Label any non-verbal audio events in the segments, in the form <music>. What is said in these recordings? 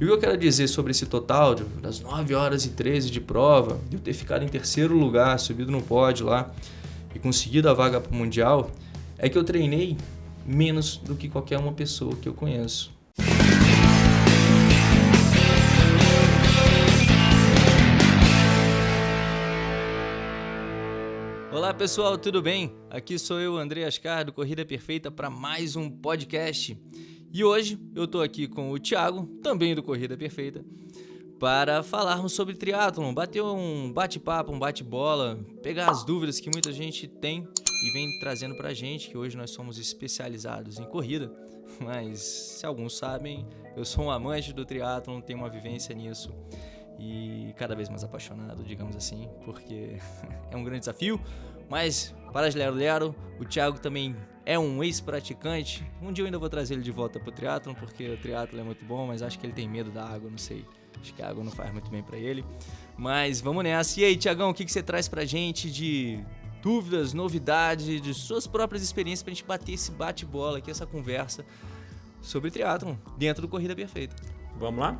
E o que eu quero dizer sobre esse total, das 9 horas e 13 de prova, de eu ter ficado em terceiro lugar, subido no pódio lá e conseguido a vaga para o Mundial, é que eu treinei menos do que qualquer uma pessoa que eu conheço. Olá pessoal, tudo bem? Aqui sou eu, André Ascar, do Corrida Perfeita, para mais um podcast. E hoje eu estou aqui com o Thiago, também do Corrida Perfeita, para falarmos sobre triatlon, bater um bate-papo, um bate-bola, pegar as dúvidas que muita gente tem e vem trazendo para a gente, que hoje nós somos especializados em corrida, <laughs> mas se alguns sabem, eu sou um amante do triatlon, tenho uma vivência nisso e cada vez mais apaixonado, digamos assim, porque <laughs> é um grande desafio, mas para Lero Lero, o Thiago também é um ex-praticante. Um dia eu ainda vou trazer ele de volta pro triatlon, porque o triatlon é muito bom, mas acho que ele tem medo da água, não sei. Acho que a água não faz muito bem para ele. Mas vamos nessa. E aí, Tiagão, o que, que você traz pra gente de dúvidas, novidades, de suas próprias experiências pra gente bater esse bate-bola aqui, essa conversa sobre triatlon dentro do Corrida Perfeita? Vamos lá?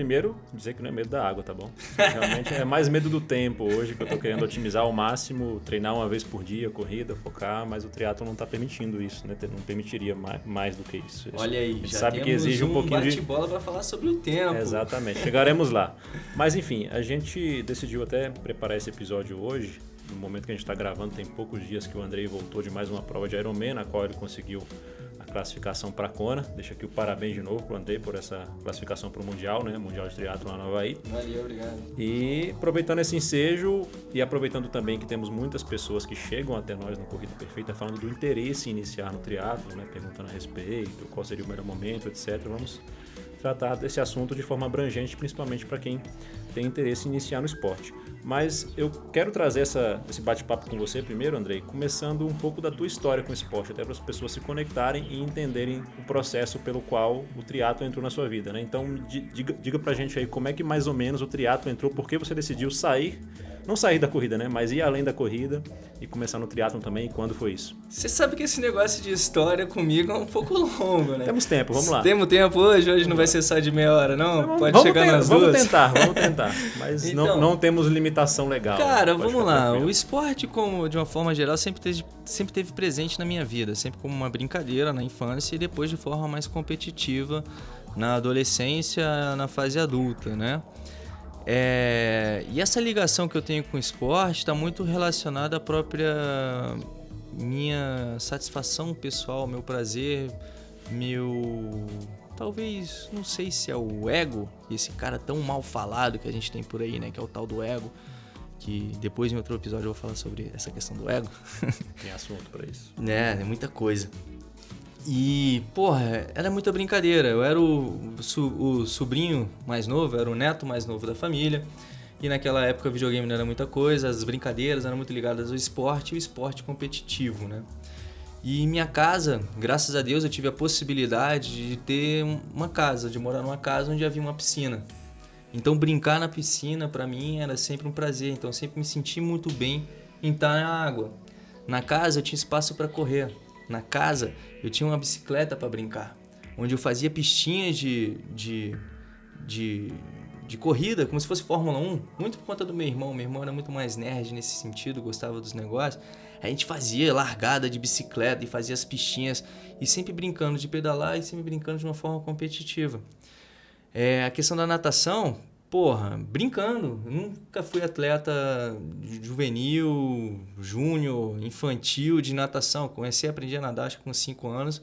Primeiro, dizer que não é medo da água, tá bom? Realmente é mais medo do tempo hoje, que eu tô querendo otimizar ao máximo, treinar uma vez por dia, corrida, focar, mas o triatlo não tá permitindo isso, né? Não permitiria mais, mais do que isso. Olha aí, já sabe que exige um, um pouquinho de bola para falar sobre o tempo. Exatamente, chegaremos lá. Mas enfim, a gente decidiu até preparar esse episódio hoje, no momento que a gente está gravando, tem poucos dias que o Andrei voltou de mais uma prova de Ironman, na qual ele conseguiu classificação para a Kona. Deixa aqui o parabéns de novo para o André por essa classificação para o Mundial, né? Mundial de Triatlo lá no Havaí. Valeu, obrigado. E aproveitando esse ensejo e aproveitando também que temos muitas pessoas que chegam até nós no Corrida Perfeita falando do interesse em iniciar no triatlo, né? Perguntando a respeito, qual seria o melhor momento, etc. Vamos tratar desse assunto de forma abrangente, principalmente para quem tem interesse em iniciar no esporte. Mas eu quero trazer essa, esse bate-papo com você primeiro, Andrei, começando um pouco da tua história com o esporte, até para as pessoas se conectarem e entenderem o processo pelo qual o triatlo entrou na sua vida, né? Então, diga, diga pra gente aí como é que mais ou menos o triatlo entrou, por que você decidiu sair não sair da corrida, né? Mas ir além da corrida e começar no triatlon também. quando foi isso? Você sabe que esse negócio de história comigo é um pouco <laughs> longo, né? Temos tempo, vamos lá. Temos tempo hoje, hoje não vai ser só de meia hora, não? Pode chegar nas vamos duas. Vamos tentar, vamos tentar. <laughs> Mas então, não, não temos limitação legal. Cara, vamos lá. Tranquilo. O esporte, como de uma forma geral, sempre teve, sempre teve presente na minha vida, sempre como uma brincadeira na infância e depois de forma mais competitiva na adolescência, na fase adulta, né? É, e essa ligação que eu tenho com o esporte está muito relacionada à própria minha satisfação pessoal, meu prazer, meu. Talvez, não sei se é o ego, esse cara tão mal falado que a gente tem por aí, né? Que é o tal do ego. Que depois em outro episódio eu vou falar sobre essa questão do ego. Tem assunto para isso. <laughs> É, é muita coisa. E, porra, era muita brincadeira. Eu era o, o sobrinho mais novo, era o neto mais novo da família. E naquela época videogame não era muita coisa, as brincadeiras eram muito ligadas ao esporte e o esporte competitivo, né? E minha casa, graças a Deus, eu tive a possibilidade de ter uma casa, de morar numa casa onde havia uma piscina. Então brincar na piscina para mim era sempre um prazer, então eu sempre me senti muito bem em estar na água. Na casa eu tinha espaço para correr na casa, eu tinha uma bicicleta para brincar, onde eu fazia pistinhas de, de, de, de, corrida, como se fosse Fórmula 1, muito por conta do meu irmão. Meu irmão era muito mais nerd nesse sentido, gostava dos negócios. A gente fazia largada de bicicleta e fazia as pistinhas, e sempre brincando de pedalar e sempre brincando de uma forma competitiva. É, a questão da natação, porra, brincando. Eu nunca fui atleta juvenil, júnior, infantil de natação. Comecei a aprender a nadar acho que com 5 anos.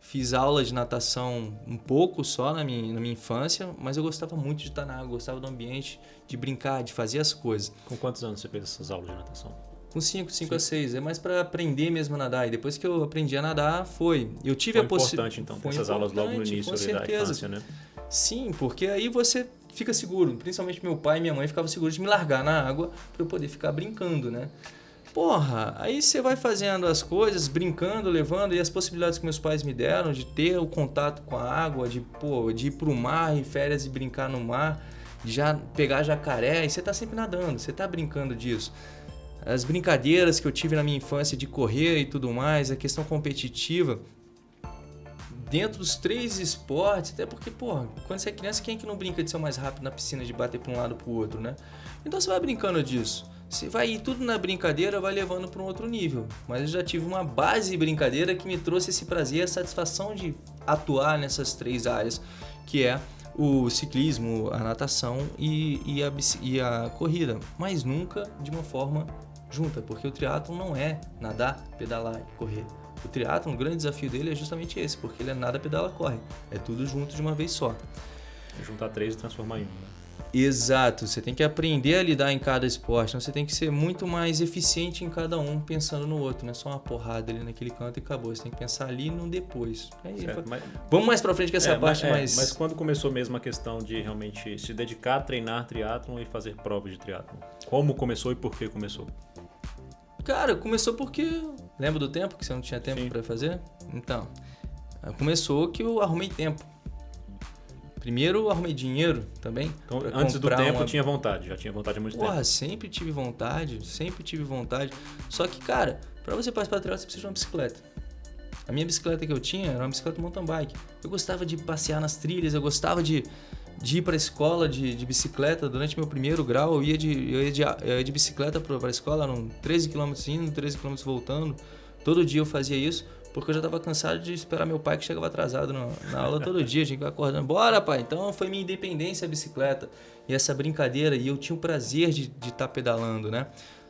Fiz aula de natação um pouco só na minha, na minha infância, mas eu gostava muito de estar na água, gostava do ambiente, de brincar, de fazer as coisas. Com quantos anos você fez essas aulas de natação? Com 5, 5 a 6. É mais para aprender mesmo a nadar. E depois que eu aprendi a nadar, foi. Eu tive foi a possibilidade. importante, então, essas aulas logo no início da infância, né? Sim, porque aí você fica seguro. Principalmente meu pai e minha mãe ficavam seguros de me largar na água para eu poder ficar brincando, né? Porra, aí você vai fazendo as coisas, brincando, levando, e as possibilidades que meus pais me deram de ter o contato com a água, de, pô, de ir pro mar em férias e brincar no mar, já pegar jacaré, e você tá sempre nadando, você tá brincando disso. As brincadeiras que eu tive na minha infância de correr e tudo mais, a questão competitiva, dentro dos três esportes, até porque, porra, quando você é criança, quem é que não brinca de ser mais rápido na piscina, de bater para um lado para o outro, né? Então você vai brincando disso. Você vai ir tudo na brincadeira, vai levando para um outro nível. Mas eu já tive uma base de brincadeira que me trouxe esse prazer, a satisfação de atuar nessas três áreas, que é o ciclismo, a natação e, e, a, e a corrida, mas nunca de uma forma junta, porque o triatlo não é nadar, pedalar e correr. O triatlo, o grande desafio dele é justamente esse, porque ele é nada, pedala, corre. É tudo junto de uma vez só. Juntar três e transformar em um, né? Exato, você tem que aprender a lidar em cada esporte, então você tem que ser muito mais eficiente em cada um, pensando no outro, não é só uma porrada ali naquele canto e acabou. Você tem que pensar ali no depois. É certo, mas... Vamos mais pra frente com essa é, parte mas, mais. É, mas quando começou mesmo a questão de realmente se dedicar a treinar triatlon e fazer provas de triatlon? Como começou e por que começou? Cara, começou porque. Lembra do tempo que você não tinha tempo para fazer? Então, começou que eu arrumei tempo. Primeiro arrumei dinheiro também. Então, antes do tempo uma... tinha vontade, já tinha vontade há muito Porra, tempo. sempre tive vontade, sempre tive vontade. Só que, cara, para você participar do triatlo você precisa de uma bicicleta. A minha bicicleta que eu tinha era uma bicicleta mountain bike. Eu gostava de passear nas trilhas, eu gostava de, de ir para a escola de, de, bicicleta. Durante meu primeiro grau, eu ia de, eu ia de, eu ia de bicicleta para a escola, eram 13 km indo, 13 km voltando. Todo dia eu fazia isso porque eu já estava cansado de esperar meu pai que chegava atrasado no, na aula todo dia, a gente vai acordando, bora pai, então foi minha independência a bicicleta e essa brincadeira e eu tinha o prazer de estar tá pedalando, né?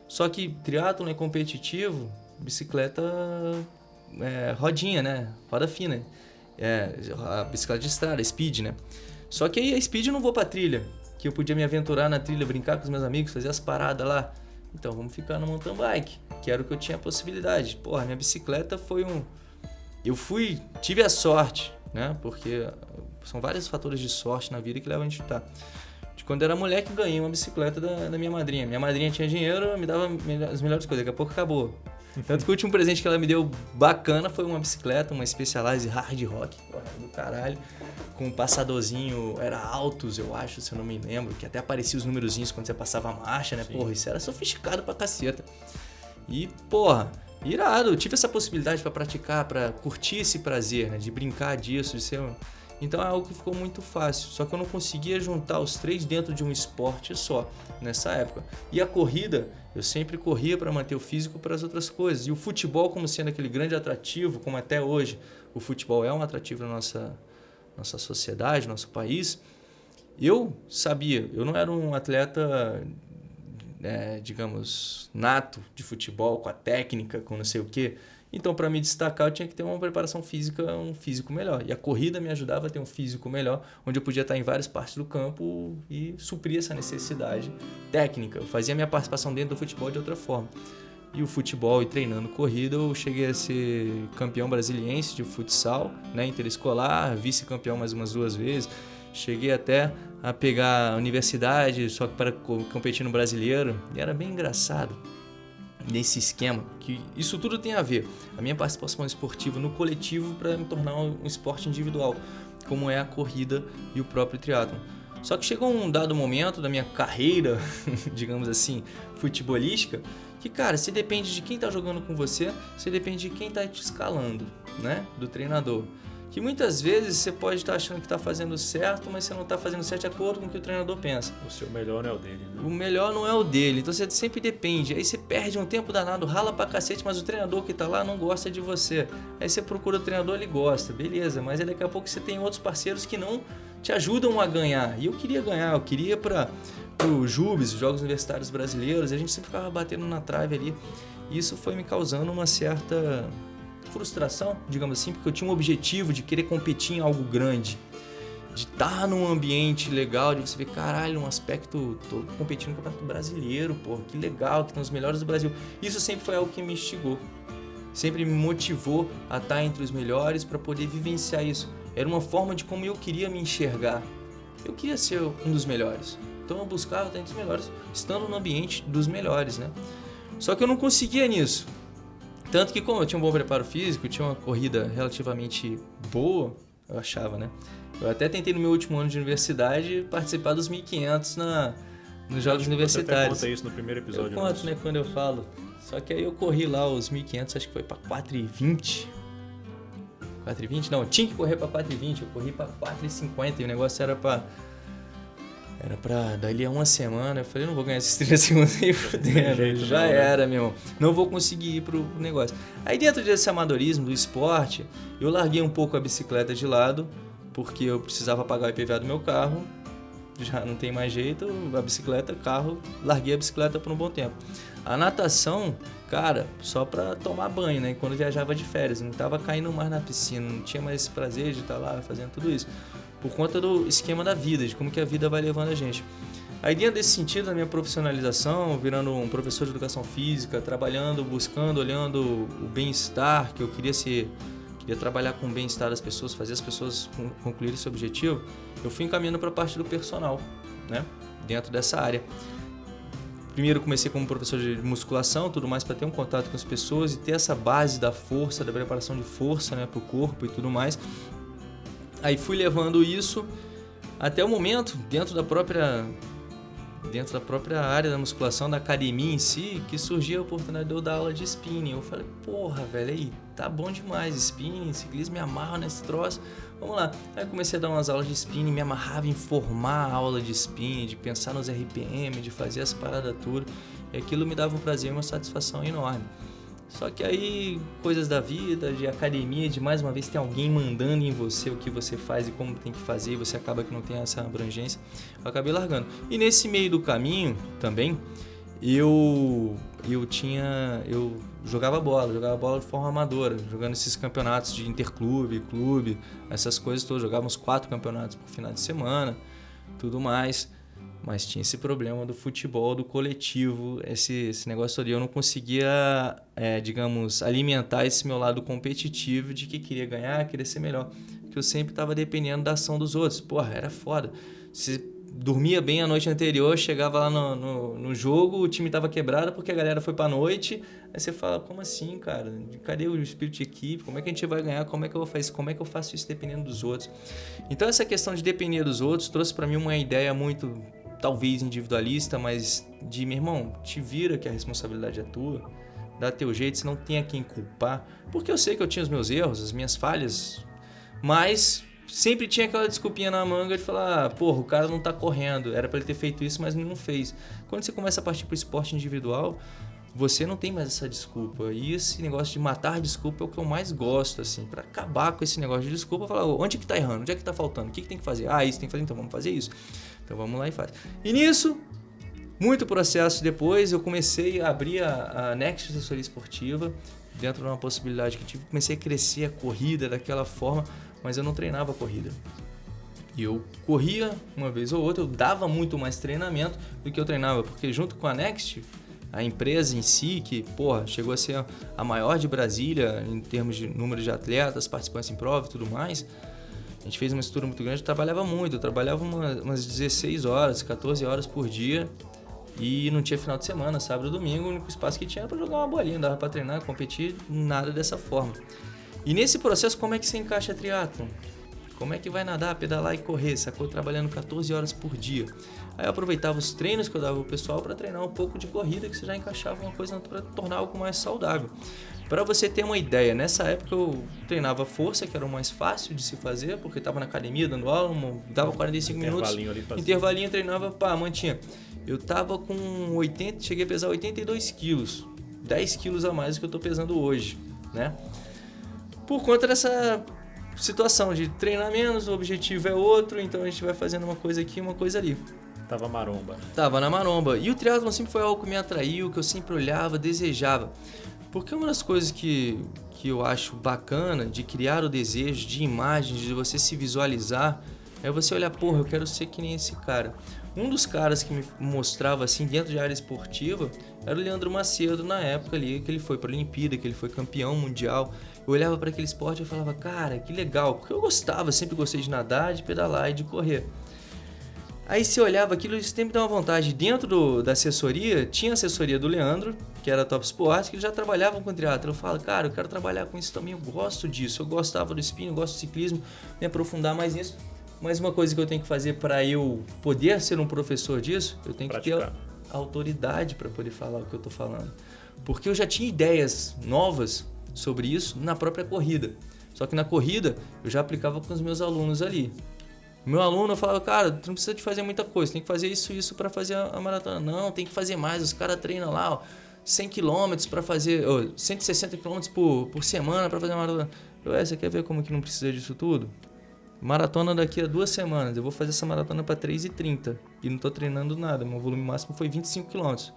Só que triatlo é competitivo, bicicleta é, rodinha, né? Roda fina, é, a bicicleta de estrada, speed, né? Só que aí a speed eu não vou pra trilha, que eu podia me aventurar na trilha, brincar com os meus amigos, fazer as paradas lá. Então vamos ficar no mountain bike, que era o que eu tinha a possibilidade. Porra, minha bicicleta foi um. Eu fui, tive a sorte, né? Porque são vários fatores de sorte na vida que levam a gente a estar. De quando era moleque, ganhei uma bicicleta da, da minha madrinha. Minha madrinha tinha dinheiro, me dava as melhores coisas. Daqui a pouco acabou. Tanto que o último presente que ela me deu bacana foi uma bicicleta, uma Specialized Hard Rock, do caralho, com um passadorzinho, era altos, eu acho, se eu não me lembro, que até aparecia os númerozinhos quando você passava a marcha, né? Sim. Porra, isso era sofisticado pra caceta. E, porra, irado, eu tive essa possibilidade para praticar, para curtir esse prazer, né? De brincar disso, de ser então é algo que ficou muito fácil, só que eu não conseguia juntar os três dentro de um esporte só nessa época. E a corrida, eu sempre corria para manter o físico para as outras coisas. E o futebol, como sendo aquele grande atrativo, como até hoje o futebol é um atrativo na nossa, nossa sociedade, nosso país, eu sabia, eu não era um atleta, é, digamos, nato de futebol, com a técnica, com não sei o quê. Então, para me destacar, eu tinha que ter uma preparação física, um físico melhor. E a corrida me ajudava a ter um físico melhor, onde eu podia estar em várias partes do campo e suprir essa necessidade técnica. Eu fazia minha participação dentro do futebol de outra forma. E o futebol e treinando corrida, eu cheguei a ser campeão brasiliense de futsal, né, interescolar, vice-campeão mais umas duas vezes. Cheguei até a pegar a universidade, só que para competir no brasileiro, e era bem engraçado nesse esquema, que isso tudo tem a ver. A minha participação esportiva no coletivo para me tornar um esporte individual, como é a corrida e o próprio triatlo. Só que chegou um dado momento da minha carreira, <laughs> digamos assim, futebolística, que cara, se depende de quem está jogando com você, se depende de quem está te escalando, né, do treinador que muitas vezes você pode estar achando que está fazendo certo, mas você não está fazendo certo de acordo com o que o treinador pensa. O seu melhor não é o dele. Né? O melhor não é o dele, então você sempre depende. Aí você perde um tempo danado, rala pra cacete, mas o treinador que está lá não gosta de você. Aí você procura o treinador, ele gosta, beleza, mas aí daqui a pouco você tem outros parceiros que não te ajudam a ganhar. E eu queria ganhar, eu queria para o Jubes, os Jogos Universitários Brasileiros, e a gente sempre ficava batendo na trave ali. E isso foi me causando uma certa frustração, digamos assim, porque eu tinha um objetivo de querer competir em algo grande, de estar num ambiente legal, de você ver, caralho, um aspecto, tô competindo no Campeonato Brasileiro, pô, que legal, que estão os melhores do Brasil. Isso sempre foi algo que me instigou, sempre me motivou a estar entre os melhores para poder vivenciar isso. Era uma forma de como eu queria me enxergar. Eu queria ser um dos melhores. Então eu buscava estar entre os melhores, estando no ambiente dos melhores, né? Só que eu não conseguia nisso. Tanto que como eu tinha um bom preparo físico, tinha uma corrida relativamente boa, eu achava, né? Eu até tentei no meu último ano de universidade participar dos 1500 na nos jogos Você universitários. Você conta isso no primeiro episódio. Eu conto, nosso. né, quando eu falo. Só que aí eu corri lá os 1500, acho que foi para 4,20. 4,20? Não, tinha que correr para 4,20. Eu corri para 4,50 e o negócio era para era pra dali a uma semana. Eu falei, não vou ganhar esses 30 <laughs> segundos aí fudendo. Já não, né? era, meu irmão. Não vou conseguir ir pro negócio. Aí dentro desse amadorismo do esporte, eu larguei um pouco a bicicleta de lado, porque eu precisava pagar o IPVA do meu carro. Já não tem mais jeito, a bicicleta, carro, larguei a bicicleta por um bom tempo. A natação, cara, só pra tomar banho, né? Quando viajava de férias, não tava caindo mais na piscina, não tinha mais esse prazer de estar tá lá fazendo tudo isso por conta do esquema da vida, de como que a vida vai levando a gente. Aí dentro desse sentido, da minha profissionalização, virando um professor de educação física, trabalhando, buscando, olhando o bem-estar, que eu queria ser, queria trabalhar com o bem-estar das pessoas, fazer as pessoas concluírem esse objetivo, eu fui encaminhando para a parte do personal, né? Dentro dessa área. Primeiro comecei como professor de musculação, tudo mais para ter um contato com as pessoas e ter essa base da força, da preparação de força, né, para o corpo e tudo mais. Aí fui levando isso até o momento, dentro da própria dentro da própria área da musculação, da academia em si, que surgiu a oportunidade de eu dar aula de spinning. Eu falei, porra, velho, aí, tá bom demais, spinning, ciclismo, me amarro nesse troço. Vamos lá. Aí comecei a dar umas aulas de spinning, me amarrava em formar a aula de spinning, de pensar nos RPM, de fazer as paradas tudo. E aquilo me dava um prazer e uma satisfação enorme. Só que aí, coisas da vida, de academia, de mais uma vez ter alguém mandando em você o que você faz e como tem que fazer, e você acaba que não tem essa abrangência, eu acabei largando. E nesse meio do caminho também, eu eu tinha eu jogava bola, jogava bola de forma amadora, jogando esses campeonatos de interclube, clube, essas coisas todas, jogava uns quatro campeonatos por final de semana, tudo mais. Mas tinha esse problema do futebol, do coletivo, esse, esse negócio ali. Eu não conseguia, é, digamos, alimentar esse meu lado competitivo de que queria ganhar, queria ser melhor. Porque eu sempre estava dependendo da ação dos outros. Porra, era foda. Se dormia bem a noite anterior, chegava lá no, no, no jogo, o time estava quebrado porque a galera foi para noite. Aí você fala, como assim, cara? Cadê o espírito de equipe? Como é que a gente vai ganhar? Como é que eu vou fazer Como é que eu faço isso dependendo dos outros? Então essa questão de depender dos outros trouxe para mim uma ideia muito talvez individualista, mas de, meu irmão, te vira que a responsabilidade é tua, dá teu jeito, você não tem a quem culpar. Porque eu sei que eu tinha os meus erros, as minhas falhas, mas sempre tinha aquela desculpinha na manga de falar, ah, porra, o cara não tá correndo, era para ele ter feito isso, mas não fez. Quando você começa a partir pro esporte individual, você não tem mais essa desculpa. E esse negócio de matar desculpa é o que eu mais gosto, assim, para acabar com esse negócio de desculpa, falar, onde que tá errando? Onde é que tá faltando? O que, que tem que fazer? Ah, isso tem que fazer, então vamos fazer isso. Então vamos lá e faz. E nisso, muito processo depois, eu comecei a abrir a, a Next Assessoria Esportiva, dentro de uma possibilidade que tive, comecei a crescer a corrida daquela forma, mas eu não treinava a corrida. E eu corria uma vez ou outra, eu dava muito mais treinamento do que eu treinava, porque junto com a Next, a empresa em si, que porra, chegou a ser a maior de Brasília em termos de número de atletas, participantes em prova e tudo mais, a gente fez uma estrutura muito grande, trabalhava muito, eu trabalhava umas 16 horas, 14 horas por dia e não tinha final de semana, sábado domingo, o único espaço que tinha era para jogar uma bolinha, dava para treinar, competir, nada dessa forma. E nesse processo, como é que você encaixa triatlon? Como é que vai nadar, pedalar e correr? Sacou? Trabalhando 14 horas por dia. Aí eu aproveitava os treinos que eu dava pro pessoal para treinar um pouco de corrida, que você já encaixava uma coisa para tornar algo mais saudável. Para você ter uma ideia, nessa época eu treinava força, que era o mais fácil de se fazer, porque estava na academia dando aula, dava 45 minutos. Ali intervalinho treinava, pá, mantinha. Eu tava com 80, cheguei a pesar 82 quilos. 10 quilos a mais do que eu tô pesando hoje, né? Por conta dessa situação de treinar menos, o objetivo é outro, então a gente vai fazendo uma coisa aqui, uma coisa ali. Tava maromba. Tava na maromba. E o triatlon sempre foi algo que me atraiu, que eu sempre olhava, desejava. Porque uma das coisas que, que eu acho bacana de criar o desejo de imagens, de você se visualizar, é você olhar, porra, eu quero ser que nem esse cara. Um dos caras que me mostrava assim dentro de área esportiva era o Leandro Macedo na época ali que ele foi para a Olimpíada, que ele foi campeão mundial. Eu olhava para aquele esporte e falava, cara, que legal, porque eu gostava, sempre gostei de nadar, de pedalar e de correr. Aí você olhava aquilo e sempre dava vontade. Dentro do, da assessoria, tinha a assessoria do Leandro, que era Top Sports, que eles já trabalhavam com triatlo. Eu falo, cara, eu quero trabalhar com isso também, eu gosto disso. Eu gostava do spin, eu gosto do ciclismo, me aprofundar mais nisso. Mas uma coisa que eu tenho que fazer para eu poder ser um professor disso, eu tenho Praticar. que ter autoridade para poder falar o que eu estou falando. Porque eu já tinha ideias novas sobre isso na própria corrida. Só que na corrida eu já aplicava com os meus alunos ali. Meu aluno falava, cara, tu não precisa de fazer muita coisa, tem que fazer isso isso para fazer a maratona. Não, tem que fazer mais. Os caras treinam lá, ó, 100 km para fazer, ó, 160 km por, por semana para fazer uma maratona. Eu, é, você quer ver como que não precisa disso tudo? Maratona daqui a duas semanas. Eu vou fazer essa maratona para 3,30 e não tô treinando nada. Meu volume máximo foi 25 km.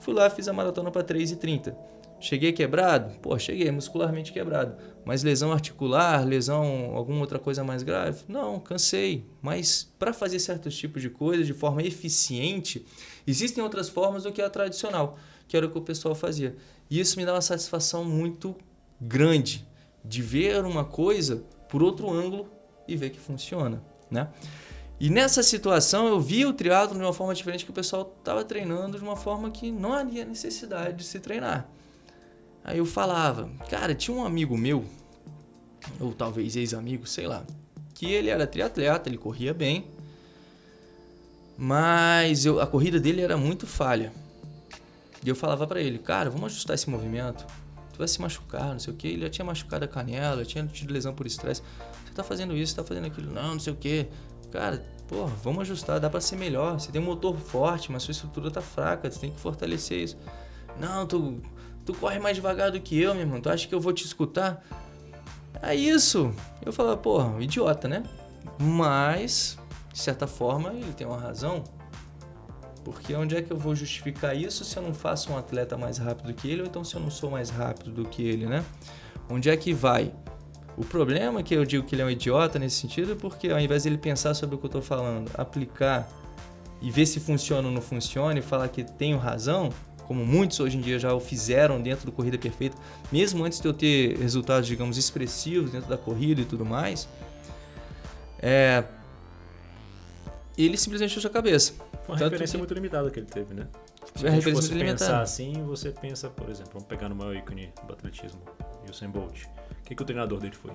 Fui lá, fiz a maratona para 3,30. Cheguei quebrado? Pô, cheguei muscularmente quebrado. Mas lesão articular, lesão, alguma outra coisa mais grave? Não, cansei. Mas para fazer certos tipos de coisas de forma eficiente, existem outras formas do que a tradicional, que era o que o pessoal fazia. E isso me dá uma satisfação muito grande de ver uma coisa por outro ângulo e ver que funciona, né? E nessa situação eu vi o triatlo de uma forma diferente que o pessoal estava treinando de uma forma que não havia necessidade de se treinar. Aí eu falava, cara, tinha um amigo meu, ou talvez ex-amigo, sei lá, que ele era triatleta, ele corria bem, mas eu, a corrida dele era muito falha. E eu falava para ele, cara, vamos ajustar esse movimento. Tu vai se machucar, não sei o que. Ele já tinha machucado a canela, tinha tido lesão por estresse. Você tá fazendo isso, tá fazendo aquilo. Não, não sei o que. Cara, pô, vamos ajustar, dá para ser melhor. Você tem um motor forte, mas sua estrutura tá fraca, você tem que fortalecer isso. Não, tu Tu corre mais devagar do que eu, meu irmão. Tu acha que eu vou te escutar? É isso. Eu falava, porra, idiota, né? Mas, de certa forma, ele tem uma razão. Porque onde é que eu vou justificar isso se eu não faço um atleta mais rápido que ele ou então se eu não sou mais rápido do que ele, né? Onde é que vai? O problema é que eu digo que ele é um idiota nesse sentido é porque ao invés de ele pensar sobre o que eu estou falando, aplicar e ver se funciona ou não funciona e falar que tenho razão, como muitos hoje em dia já o fizeram dentro do Corrida Perfeita, mesmo antes de eu ter resultados, digamos, expressivos dentro da corrida e tudo mais, é, ele simplesmente fechou a cabeça. Uma Tanto referência que... muito limitada que ele teve, né? Se a gente fosse pensar assim, você pensa, por exemplo, vamos pegar no maior ícone do atletismo, Usain Bolt. O que, que o treinador dele foi?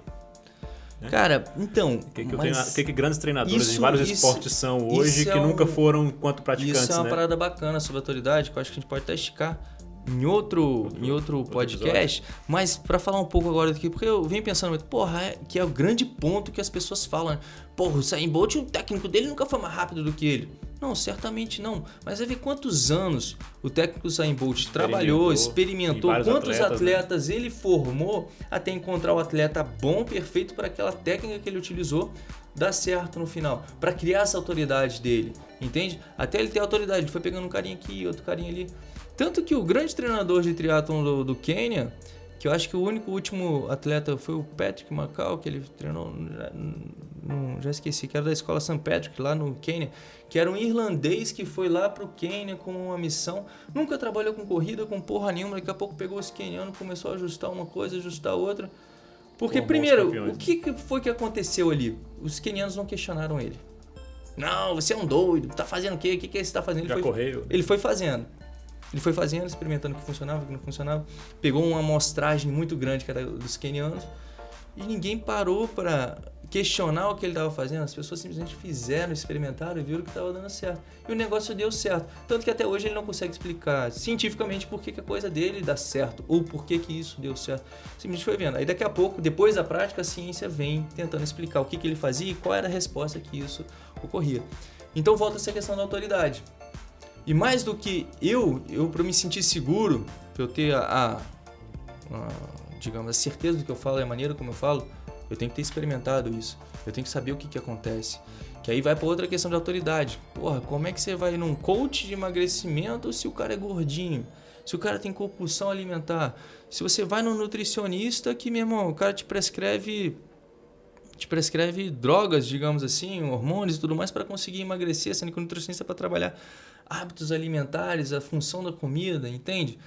Né? Cara, então. O que, que, treina... que, que grandes treinadores isso, de vários isso, esportes são hoje que é nunca foram enquanto praticantes? Isso é uma né? parada bacana sobre a autoridade, que eu acho que a gente pode até esticar em outro, outro em outro, podcast, mas para falar um pouco agora daqui, porque eu venho pensando, porra, é, que é o grande ponto que as pessoas falam, né? porra, o Usain Bolt, o técnico dele nunca foi mais rápido do que ele. Não, certamente não. Mas vai ver quantos anos o técnico Usain Bolt trabalhou, experimentou, quantos atletas, atletas né? ele formou até encontrar o atleta bom, perfeito para aquela técnica que ele utilizou dar certo no final, para criar essa autoridade dele, entende? Até ele ter autoridade, ele foi pegando um carinha aqui, outro carinha ali. Tanto que o grande treinador de triatlon do, do Quênia, que eu acho que o único último atleta foi o Patrick Macau, que ele treinou, já, já esqueci, que era da escola St. Patrick, lá no Quênia, que era um irlandês que foi lá pro Quênia com uma missão, nunca trabalhou com corrida, com porra nenhuma, daqui a pouco pegou esse queniano, começou a ajustar uma coisa, ajustar outra. Porque, Pô, primeiro, o que foi que aconteceu ali? Os quenianos não questionaram ele. Não, você é um doido, tá fazendo o quê? O que, que você tá fazendo? Ele Já foi, correu. Ele foi fazendo. Ele foi fazendo, experimentando o que funcionava, o que não funcionava. Pegou uma amostragem muito grande dos quenianos e ninguém parou para questionar o que ele estava fazendo. As pessoas simplesmente fizeram, experimentaram e viram que estava dando certo. E o negócio deu certo. Tanto que até hoje ele não consegue explicar cientificamente por que, que a coisa dele dá certo ou por que, que isso deu certo. Simplesmente foi vendo. Aí daqui a pouco, depois da prática, a ciência vem tentando explicar o que, que ele fazia e qual era a resposta que isso ocorria. Então volta essa questão da autoridade. E mais do que eu, eu para me sentir seguro, para eu ter a, a, a, digamos, a certeza do que eu falo e a maneira como eu falo, eu tenho que ter experimentado isso. Eu tenho que saber o que, que acontece. Que aí vai para outra questão de autoridade. Porra, como é que você vai num coach de emagrecimento se o cara é gordinho? Se o cara tem compulsão alimentar? Se você vai num nutricionista que, meu irmão, o cara te prescreve te prescreve drogas, digamos assim, hormônios e tudo mais para conseguir emagrecer, sendo que o nutricionista é para trabalhar hábitos alimentares, a função da comida, entende?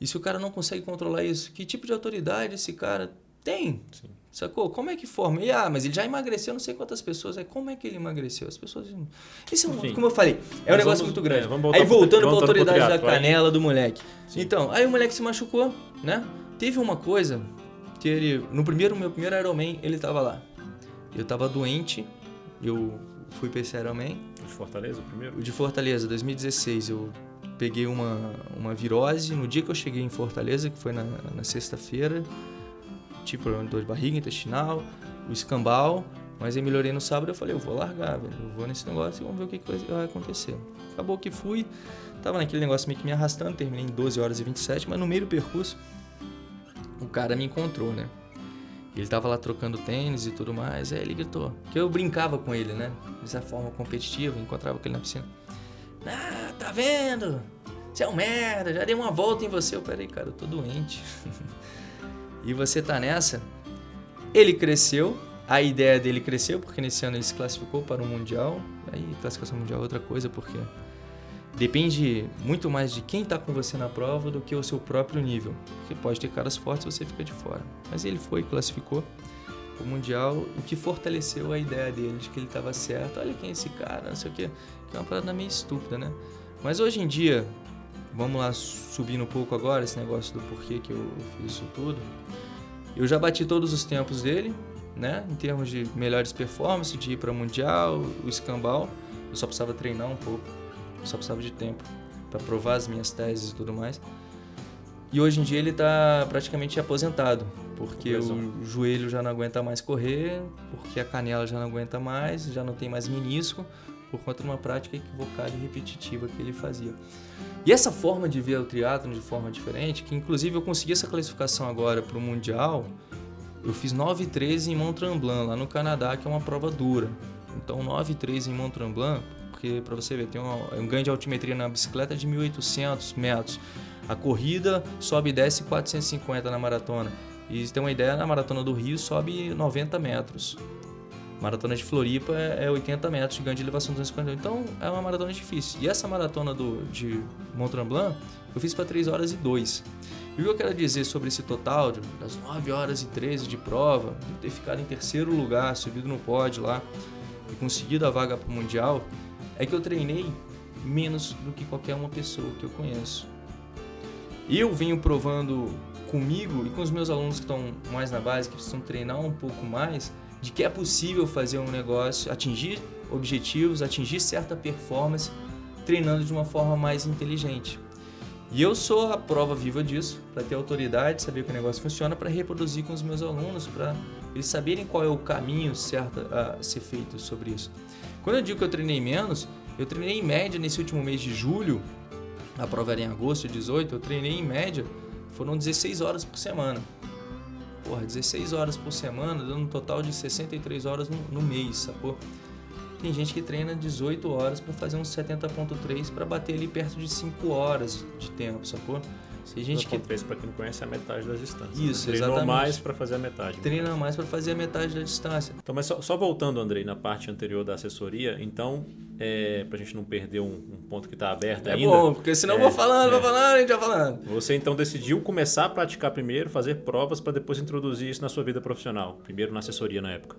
E se o cara não consegue controlar isso, que tipo de autoridade esse cara tem? Sim. Sacou? Como é que forma? E, ah, mas ele já emagreceu não sei quantas pessoas. É, como é que ele emagreceu? As pessoas. Isso é um, como eu falei, é um negócio muito grande. É, aí voltando para a autoridade da canela do moleque. Sim. Então, aí o moleque se machucou, né? Teve uma coisa que ele. No primeiro, meu primeiro Ironman, ele tava lá. Eu tava doente, eu fui para esse Ironman. O de Fortaleza, o primeiro? O de Fortaleza, 2016. Eu peguei uma, uma virose no dia que eu cheguei em Fortaleza, que foi na, na sexta-feira. tive problema de dor de barriga, intestinal, o escambau, mas aí melhorei no sábado eu falei, eu vou largar, velho, eu vou nesse negócio e vamos ver o que, que vai acontecer. Acabou que fui, tava naquele negócio meio que me arrastando, terminei em 12 horas e 27, mas no meio do percurso o cara me encontrou, né? Ele tava lá trocando tênis e tudo mais, aí ele gritou, que eu brincava com ele, né? Dessa forma competitiva, encontrava com ele na piscina. Ah, tá vendo? Você é um merda, já dei uma volta em você. Eu, peraí, cara, eu tô doente. <laughs> e você tá nessa? Ele cresceu, a ideia dele cresceu, porque nesse ano ele se classificou para o Mundial. Aí, classificação mundial é outra coisa, porque depende muito mais de quem está com você na prova do que o seu próprio nível. Porque pode ter caras fortes você fica de fora. Mas ele foi, classificou o Mundial, o que fortaleceu a ideia dele de que ele estava certo. Olha quem é esse cara, não sei o quê. Que é uma parada meio estúpida, né? Mas hoje em dia, vamos lá subindo um pouco agora esse negócio do porquê que eu fiz isso tudo. Eu já bati todos os tempos dele, né? Em termos de melhores performances, de ir para mundial, o escambau. Eu só precisava treinar um pouco, só precisava de tempo para provar as minhas teses e tudo mais. E hoje em dia ele está praticamente aposentado, porque o joelho já não aguenta mais correr, porque a canela já não aguenta mais, já não tem mais menisco, por conta de uma prática equivocada e repetitiva que ele fazia. E essa forma de ver o triatlo de forma diferente, que inclusive eu consegui essa classificação agora para o Mundial, eu fiz 9,13 em Mont Tremblant, lá no Canadá, que é uma prova dura. Então 9,13 em Mont Tremblant, porque para você ver, tem um, um ganho de altimetria na bicicleta de 1.800 metros. A corrida sobe e desce 450 na maratona. E tem uma ideia, na maratona do Rio sobe 90 metros. Maratona de Floripa é 80 metros de ganho de elevação 250. Então é uma maratona difícil. E essa maratona do, de Mont Tremblant eu fiz para 3 horas e 2. E o que eu quero dizer sobre esse total, das 9 horas e 13 de prova, de ter ficado em terceiro lugar, subido no pódio lá e conseguido a vaga para o Mundial, é que eu treinei menos do que qualquer uma pessoa que eu conheço. Eu venho provando comigo e com os meus alunos que estão mais na base, que precisam treinar um pouco mais, de que é possível fazer um negócio, atingir objetivos, atingir certa performance, treinando de uma forma mais inteligente. E eu sou a prova viva disso, para ter autoridade, saber que o negócio funciona, para reproduzir com os meus alunos, para eles saberem qual é o caminho certo a ser feito sobre isso. Quando eu digo que eu treinei menos, eu treinei em média nesse último mês de julho, a prova era em agosto, 18, eu treinei em média, foram 16 horas por semana. Porra, 16 horas por semana, dando um total de 63 horas no, no mês, sacou? Tem gente que treina 18 horas para fazer um 70.3 para bater ali perto de 5 horas de tempo, sacou? Tem gente que para quem não conhece é a metade das distâncias. Né? Isso, né? Treinou exatamente. mais para fazer a metade. Treina mais para fazer a metade da distância. Então, mas só, só, voltando, Andrei, na parte anterior da assessoria, então, é, para a gente não perder um, um ponto que está aberto é ainda. É bom, porque senão é, eu vou falando, é. vou falando, a gente vai falando. Você então decidiu começar a praticar primeiro, fazer provas para depois introduzir isso na sua vida profissional. Primeiro na assessoria na época.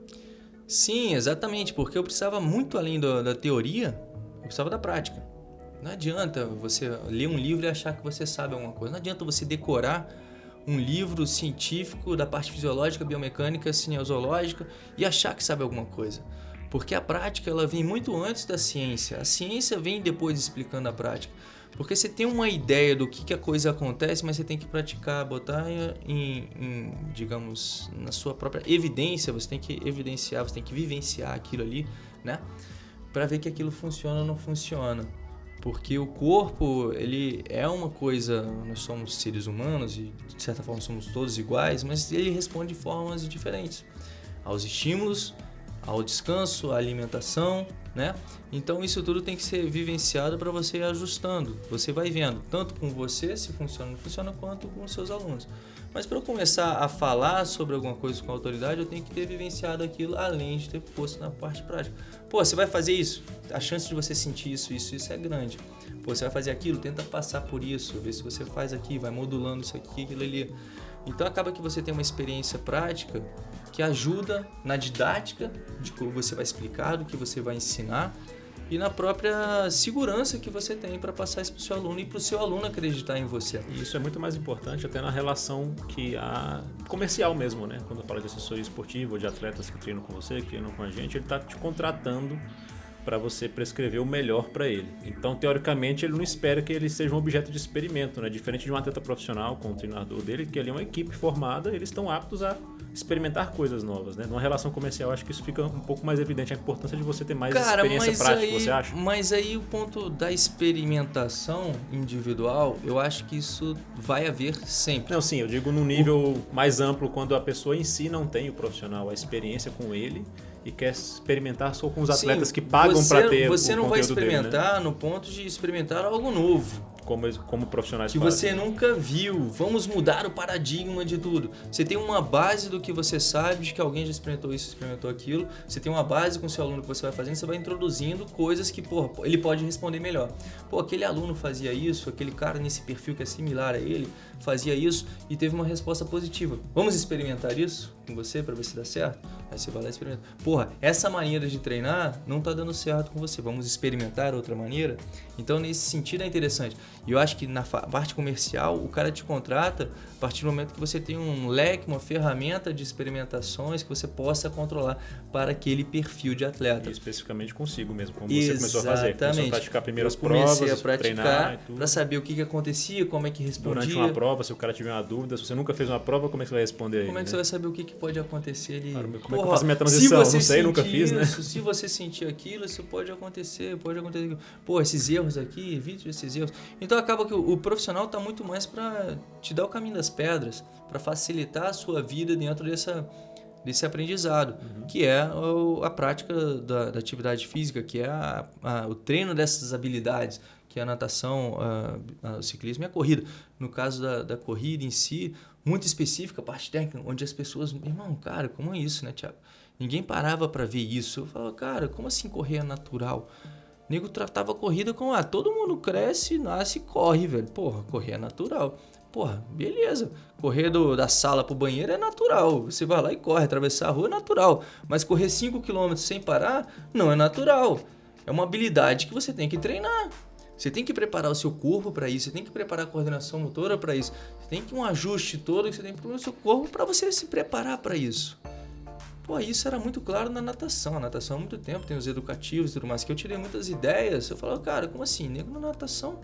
Sim, exatamente, porque eu precisava muito além do, da teoria, eu precisava da prática. Não adianta você ler um livro e achar que você sabe alguma coisa. Não adianta você decorar um livro científico da parte fisiológica, biomecânica, cineozoológica e achar que sabe alguma coisa. Porque a prática ela vem muito antes da ciência. A ciência vem depois explicando a prática. Porque você tem uma ideia do que, que a coisa acontece, mas você tem que praticar, botar em, em, digamos, na sua própria evidência, você tem que evidenciar, você tem que vivenciar aquilo ali, né? Para ver que aquilo funciona ou não funciona. Porque o corpo, ele é uma coisa, nós somos seres humanos e de certa forma somos todos iguais, mas ele responde de formas diferentes aos estímulos, ao descanso, à alimentação, né? Então isso tudo tem que ser vivenciado para você ir ajustando. Você vai vendo tanto com você se funciona não funciona, quanto com os seus alunos. Mas para eu começar a falar sobre alguma coisa com autoridade, eu tenho que ter vivenciado aquilo além de ter posto na parte prática. Pô, você vai fazer isso? A chance de você sentir isso, isso, isso é grande. Pô, você vai fazer aquilo? Tenta passar por isso, ver se você faz aqui, vai modulando isso aqui, aquilo ali. Então acaba que você tem uma experiência prática que ajuda na didática de como você vai explicar, do que você vai ensinar e na própria segurança que você tem para passar isso para o seu aluno e para o seu aluno acreditar em você. E isso é muito mais importante até na relação que a comercial mesmo, né? Quando fala de assessoria esportiva ou de atletas que treinam com você, que treinam com a gente, ele está te contratando para você prescrever o melhor para ele. Então, teoricamente, ele não espera que ele seja um objeto de experimento, né? Diferente de um atleta profissional com o treinador dele, que ali é uma equipe formada, eles estão aptos a experimentar coisas novas, né? Numa relação comercial, acho que isso fica um pouco mais evidente a importância de você ter mais Cara, experiência prática, aí, você acha? Mas aí o ponto da experimentação individual, eu acho que isso vai haver sempre. Não, sim, eu digo num nível mais amplo, quando a pessoa em si não tem o profissional, a experiência com ele e quer experimentar só com os atletas Sim, que pagam para ter Você o não vai conteúdo dele, né? experimentar no ponto de experimentar algo novo. como, como profissionais que fazem. você nunca viu. Vamos mudar o paradigma de tudo. Você tem uma base do que você sabe, de que alguém já experimentou isso, experimentou aquilo. Você tem uma base com o seu aluno que você vai fazendo, você vai introduzindo coisas que, porra, ele pode responder melhor. Pô, aquele aluno fazia isso, aquele cara nesse perfil que é similar a ele fazia isso e teve uma resposta positiva. Vamos experimentar isso com você para ver se dá certo? Aí você vai lá e experimenta. Porra, essa maneira de treinar não tá dando certo com você. Vamos experimentar outra maneira? Então, nesse sentido é interessante. E eu acho que na parte comercial, o cara te contrata a partir do momento que você tem um leque, uma ferramenta de experimentações que você possa controlar para aquele perfil de atleta. E especificamente consigo mesmo, como você começou a fazer. Começou a Exatamente. praticar primeiras provas, a praticar para saber o que, que acontecia, como é que Durante respondia. uma prova, se o cara tiver uma dúvida, se você nunca fez uma prova, como é que você vai responder aí? Como é que né? você vai saber o que, que pode acontecer ali? Como é que eu faço minha transição? Se você Não sei, nunca fiz, né? isso, Se você sentir aquilo, isso pode acontecer, pode acontecer. Pô, esses erros aqui, evite esses erros. Então acaba que o, o profissional está muito mais para te dar o caminho das pedras, para facilitar a sua vida dentro dessa desse aprendizado, Uhum. que é a prática da, da atividade física, que é a- a- o treino dessas habilidades, que é a natação, a- o ciclismo e a corrida. No caso da, da corrida em si, muito específica, parte técnica, onde as pessoas, irmão, cara, como é isso, né, Thiago? Ninguém parava para ver isso. Eu falava, cara, como assim correr é natural? O nego tratava a corrida como, ah, todo mundo cresce, nasce e corre, velho. Porra, correr é natural. Porra, beleza. Correr do- da sala pro banheiro é natural. Você vai lá e corre, atravessar a rua é natural. Mas correr 5 km sem parar não é natural. É uma habilidade que você tem que treinar. Você tem que preparar o seu corpo para isso, você tem que preparar a coordenação motora para isso. Você tem que um ajuste todo que você tem que preparar o seu corpo para você se preparar para isso. Pô, isso era muito claro na natação. A natação há muito tempo tem os educativos e tudo mais, que eu tirei muitas ideias. Eu falava, cara, como assim? Nego na natação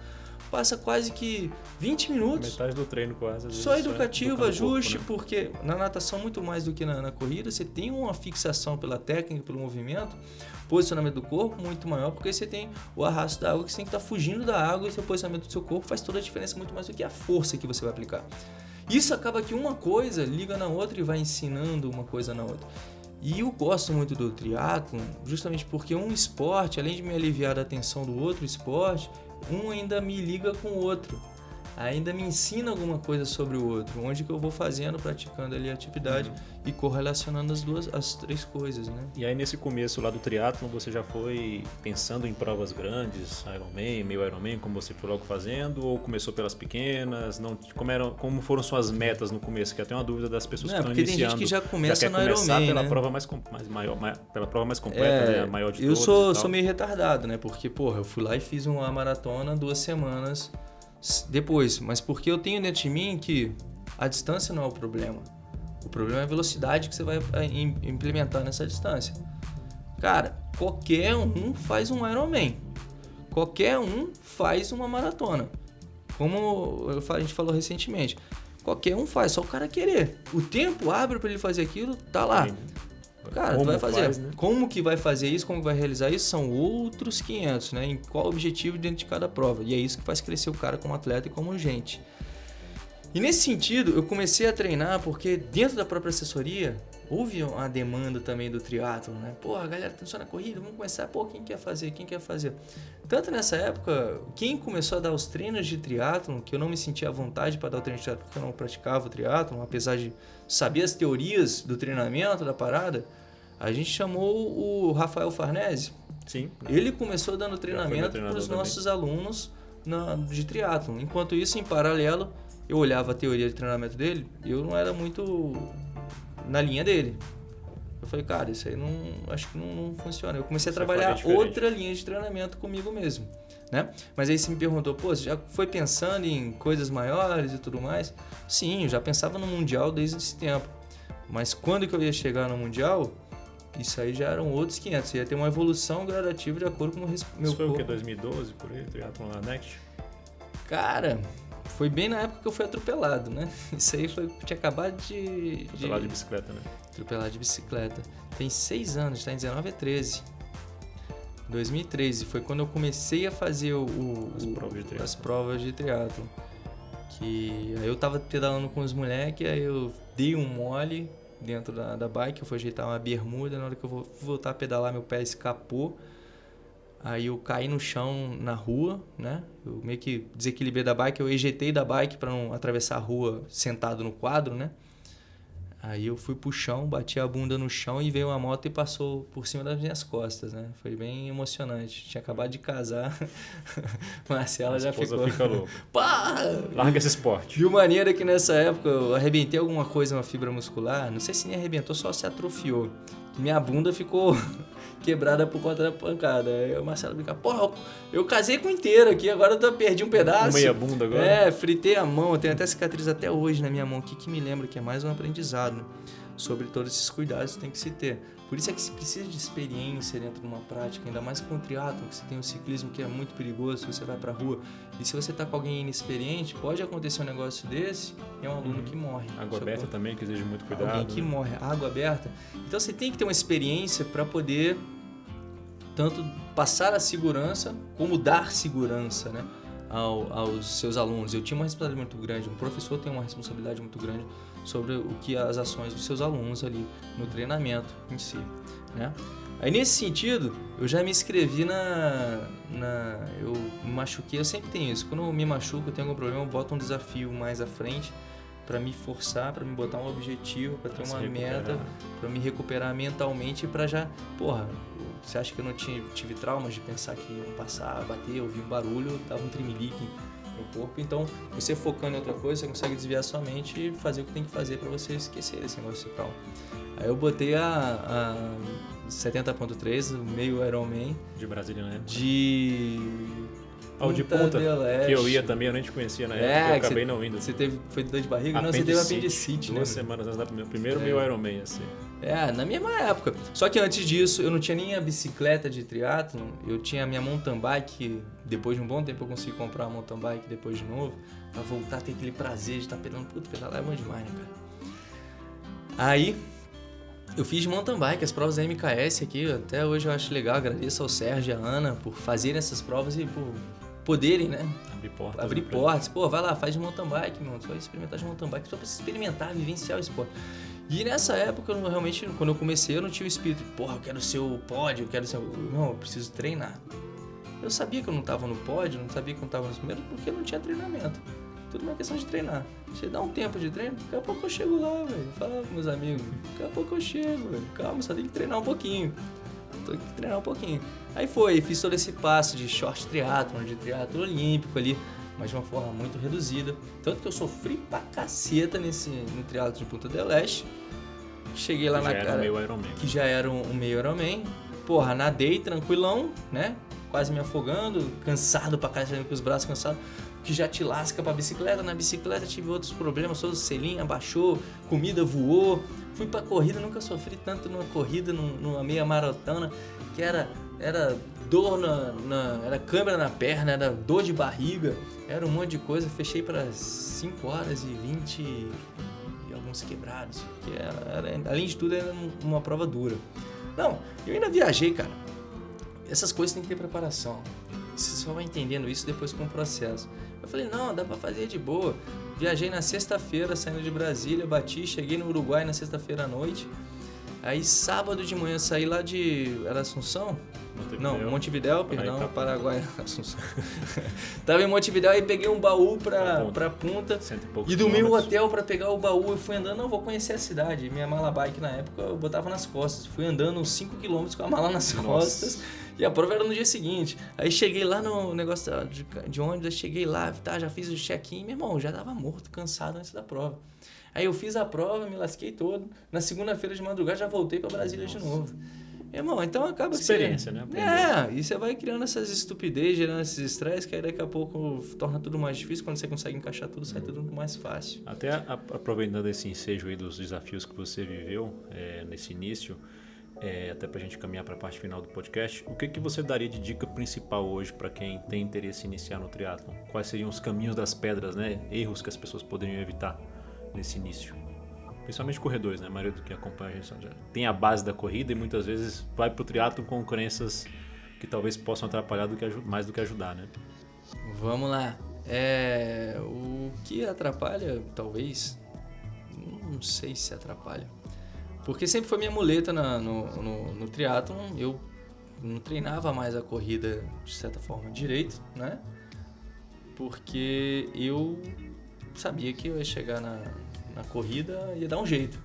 passa quase que 20 minutos. Metade do treino quase. Só vezes, educativo, o corpo, ajuste, né? porque na natação, muito mais do que na, na corrida, você tem uma fixação pela técnica, pelo movimento, posicionamento do corpo muito maior, porque você tem o arrasto da água, que você tem que estar fugindo da água e seu posicionamento do seu corpo faz toda a diferença, muito mais do que a força que você vai aplicar. Isso acaba que uma coisa liga na outra e vai ensinando uma coisa na outra. E eu gosto muito do triatlo, justamente porque um esporte, além de me aliviar da tensão do outro esporte, um ainda me liga com o outro. Ainda me ensina alguma coisa sobre o outro, onde que eu vou fazendo, praticando ali a atividade e correlacionando as duas, as três coisas, né? E aí nesse começo lá do triatlo você já foi pensando em provas grandes, Ironman, meio Ironman, como você foi logo fazendo, ou começou pelas pequenas? Não, como, eram, como foram suas metas no começo? Que até uma dúvida das pessoas Não, que estão porque tem gente iniciando. que já começa quer no começar Ironman, pela né? prova mais, mais maior, mai- pela prova mais completa, né? A maior de É, eu todas sou, sou meio retardado, né? Porque, porra, eu fui lá e fiz uma maratona duas semanas depois. Mas porque eu tenho dentro de mim que a distância não é o problema. O problema é a velocidade que você vai eh, im- implementar nessa distância. Cara, qualquer um faz um Ironman. Qualquer um faz uma maratona. Como a gente falou recentemente. Qualquer um faz, só o cara querer. O tempo abre para ele fazer aquilo, tá lá. Cara, tu Como vai fazer. faz, né? Como que vai fazer isso, como que vai realizar isso, são outros 500, né? Em qual objetivo dentro de cada prova. E é isso que faz crescer o cara como atleta e como gente. E nesse sentido, eu comecei a treinar porque dentro da própria assessoria houve uma demanda também do triatlo, né? Pô, a galera tá só na corrida, vamos começar. Pô, quem quer fazer? Quem quer fazer? Tanto nessa época, quem começou a dar os treinos de triatlo, que eu não me sentia à vontade para dar o treino de triatlo porque eu não praticava o triatlo, apesar de saber as teorias do treinamento da a gente chamou o Rafael Farnese. Sim. Ele começou dando treinamento para os nossos alunos na, de triatlon. Enquanto isso, em paralelo, eu olhava a teoria de treinamento dele e eu não era muito na linha dele. Eu falei, cara, isso aí não acho que não, não funciona. Eu comecei a Você trabalhar outra linha de treinamento comigo mesmo, né? Mas aí você me perguntou, pô, você já foi pensando em coisas maiores e tudo mais? Sim, eu já pensava no mundial desde esse tempo. Mas quando que eu ia chegar no mundial? isso aí já eram outros 500. Ia ter uma evolução gradativa de acordo com o meu Isso foi o corpo. que? 2012, por aí? Triatlon lá, Next? Cara, foi bem na época que eu fui atropelado, né? <laughs> Isso aí foi, tinha acabado de, Foi lá de bicicleta, né? atropelar de bicicleta. Tem seis anos, tá em 19 é 13. 2013 foi quando eu comecei a fazer o, o- As provas de as provas de triatlo. Que aí eu tava pedalando com os moleques, aí eu dei um mole dentro da, da bike, eu fui ajeitar uma bermuda, na hora que eu vou voltar a pedalar meu pé escapou. Aí eu caí no chão na rua, né? Eu meio que desequilibrei da bike, eu ejetei da bike para não atravessar a rua sentado no quadro, né? Aí eu fui pro chão, bati a bunda no chão e veio uma moto e passou por cima das minhas costas, né? Foi bem emocionante. Tinha acabado de casar. <laughs> Marcela A já ficou. fica louca. <laughs> Pá! Larga esse esporte. De maneira que nessa época eu arrebentei alguma coisa na fibra muscular. Não sei se nem arrebentou, só se atrofiou. Minha bunda ficou quebrada por conta da pancada. Aí o Marcelo brinca, porra, eu, casei com inteiro aqui, agora eu perdi um pedaço. Meia bunda agora. É, fritei a mão, eu tenho até cicatriz até hoje na minha mão aqui que me lembra que é mais um aprendizado né? sobre todos esses cuidados que tem que se ter. Por isso é que se precisa de experiência dentro de uma prática, ainda mais com o triatlon, que você tem o ciclismo que é muito perigoso, se você vai pra rua. E se você tá com alguém inexperiente, pode acontecer um negócio desse e é um aluno Uhum. que morre. Água aberta também, que exige muito cuidado. Alguém que né? morre, água aberta. Então você tem que ter uma experiência para poder tanto passar a segurança como dar segurança, né? ao- aos seus alunos. Eu tinha uma responsabilidade muito grande, um professor tem uma responsabilidade muito grande sobre o que as ações dos seus alunos ali no treinamento em si, né? Aí nesse sentido, eu já me inscrevi na, na eu me machuquei, eu sempre tenho isso. Quando eu me machuco, eu tenho algum problema, eu boto um desafio mais à frente para me forçar, para me botar um objetivo, para ter Pra uma meta, para me recuperar mentalmente e para já, porra, você acha que eu não tinha, tive traumas de pensar que ia passar, bater, ouvir um barulho, dava um tremelique no corpo. Então, você focando em outra coisa, você consegue desviar sua mente e fazer o que tem que fazer para você esquecer esse negócio de trauma. Aí eu botei a, a 70.3, o meio Ironman, De Brasília, né? de Ah, o de Punta. Que eu ia também, eu nem te conhecia na É, época, eu acabei você- não indo. Você teve, foi dor de barriga? Não, você teve apendicite, né? Duas semanas antes da primeira. Primeiro É. meu Ironman, assim. É, na mesma época. Só que antes disso, eu não tinha nem a bicicleta de triatlon, eu tinha a minha mountain bike, depois de um bom tempo eu consegui comprar uma mountain bike depois de novo, pra voltar a ter aquele prazer de estar pedalando. Puta, pedalar é bom demais, né, cara? Aí, eu fiz mountain bike, as provas da MKS aqui, até hoje eu acho legal, agradeço ao Sérgio e à Ana por fazerem essas provas e por poderem, né, Abrir portas. abrir portas. Pô, vai lá, faz de mountain bike, meu. Você vai experimentar de mountain bike só pra experimentar, vivenciar o esporte. E nessa época, eu realmente, quando eu comecei, eu não tinha o espírito, porra, eu quero ser o pódio, eu quero ser. Não, eu preciso treinar. Eu sabia que eu não tava no pódio, não sabia que eu não tava nos primeiros, porque eu não tinha treinamento. Tudo uma questão de treinar. Você dá um tempo de treino, daqui a pouco eu chego lá, velho. Fala com meus amigos, daqui a pouco eu chego, velho. Calma, só tem que treinar um pouquinho. Tem que treinar um pouquinho. Aí foi, fiz todo esse passo de short triatlon, de triatlo olímpico ali, mas de uma forma muito reduzida. Tanto que eu sofri pra caceta nesse, no triatlo de Punta del Este. Cheguei lá que na já era cara meu Ironman. que já era um, um meio Ironman. Porra, nadei tranquilão, né? Quase me afogando, cansado pra caralho, com os braços cansados. Que já te lasca pra bicicleta. Na bicicleta tive outros problemas, todo selinho abaixou, comida voou. Fui pra corrida, nunca sofri tanto numa corrida, num- numa meia maratona, que era, era dor na, na- Era câmera na perna, era dor de barriga, era um monte de coisa. Fechei para 5 horas e 20 e alguns quebrados. Que era, era- além de tudo, era um- uma prova dura. Não, eu ainda viajei, cara. Essas coisas tem que ter preparação. Você só vai entendendo isso depois com o processo. Eu falei, não, dá pra fazer de boa. Viajei na sexta-feira, saindo de Brasília, bati, cheguei no Uruguai na sexta-feira à noite. Aí sábado de manhã saí lá de. Era Assunção? Não, Montevidéu. Perdão, pra- Paraguai, <laughs> Assunção. Tava em Montevidéu e peguei um baú pra, Punta. pra e poucos E do meu quilômetros. hotel pra pegar o baú, eu fui andando, não, vou conhecer a cidade. Minha mala bike na época eu botava nas costas. Fui andando uns 5km com a mala nas Nossa. costas. E a prova era no dia seguinte. Aí cheguei lá no negócio de, de ônibus, cheguei lá, tá, já fiz o check-in, meu irmão, já tava morto, cansado antes da prova. Aí eu fiz a prova, me lasquei todo. Na segunda-feira de madrugada já voltei pra Brasília de Nossa. novo. Irmão, então acaba que Experiência, você... né? Aprender. É, e você vai criando essas estupidez, gerando esses estresses, que aí daqui a pouco torna tudo mais difícil. Quando você consegue encaixar tudo, sai tudo mais fácil. Até aproveitando esse ensejo aí dos desafios que você viveu é, nesse início, é, até para a gente caminhar para a parte final do podcast, o que, que você daria de dica principal hoje para quem tem interesse em iniciar no triatlon? Quais seriam os caminhos das pedras, né? Erros que as pessoas poderiam evitar nesse início? Principalmente corredores, né? A maioria do que acompanha a gente já tem a base da corrida e muitas vezes vai para o triatlon com crenças que talvez possam atrapalhar do que, mais do que ajudar, né? Vamos lá. É, o que atrapalha, talvez, não sei se atrapalha porque sempre foi minha muleta na, no, no, no triatlon. Eu não treinava mais a corrida, de certa forma, direito, né? Porque eu sabia que eu ia chegar na, na corrida ia dar um jeito.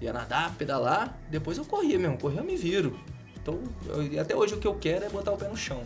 Ia nadar, pedalar, depois eu corria mesmo. Corria eu me viro. Então, eu, até hoje o que eu quero é botar o pé no chão.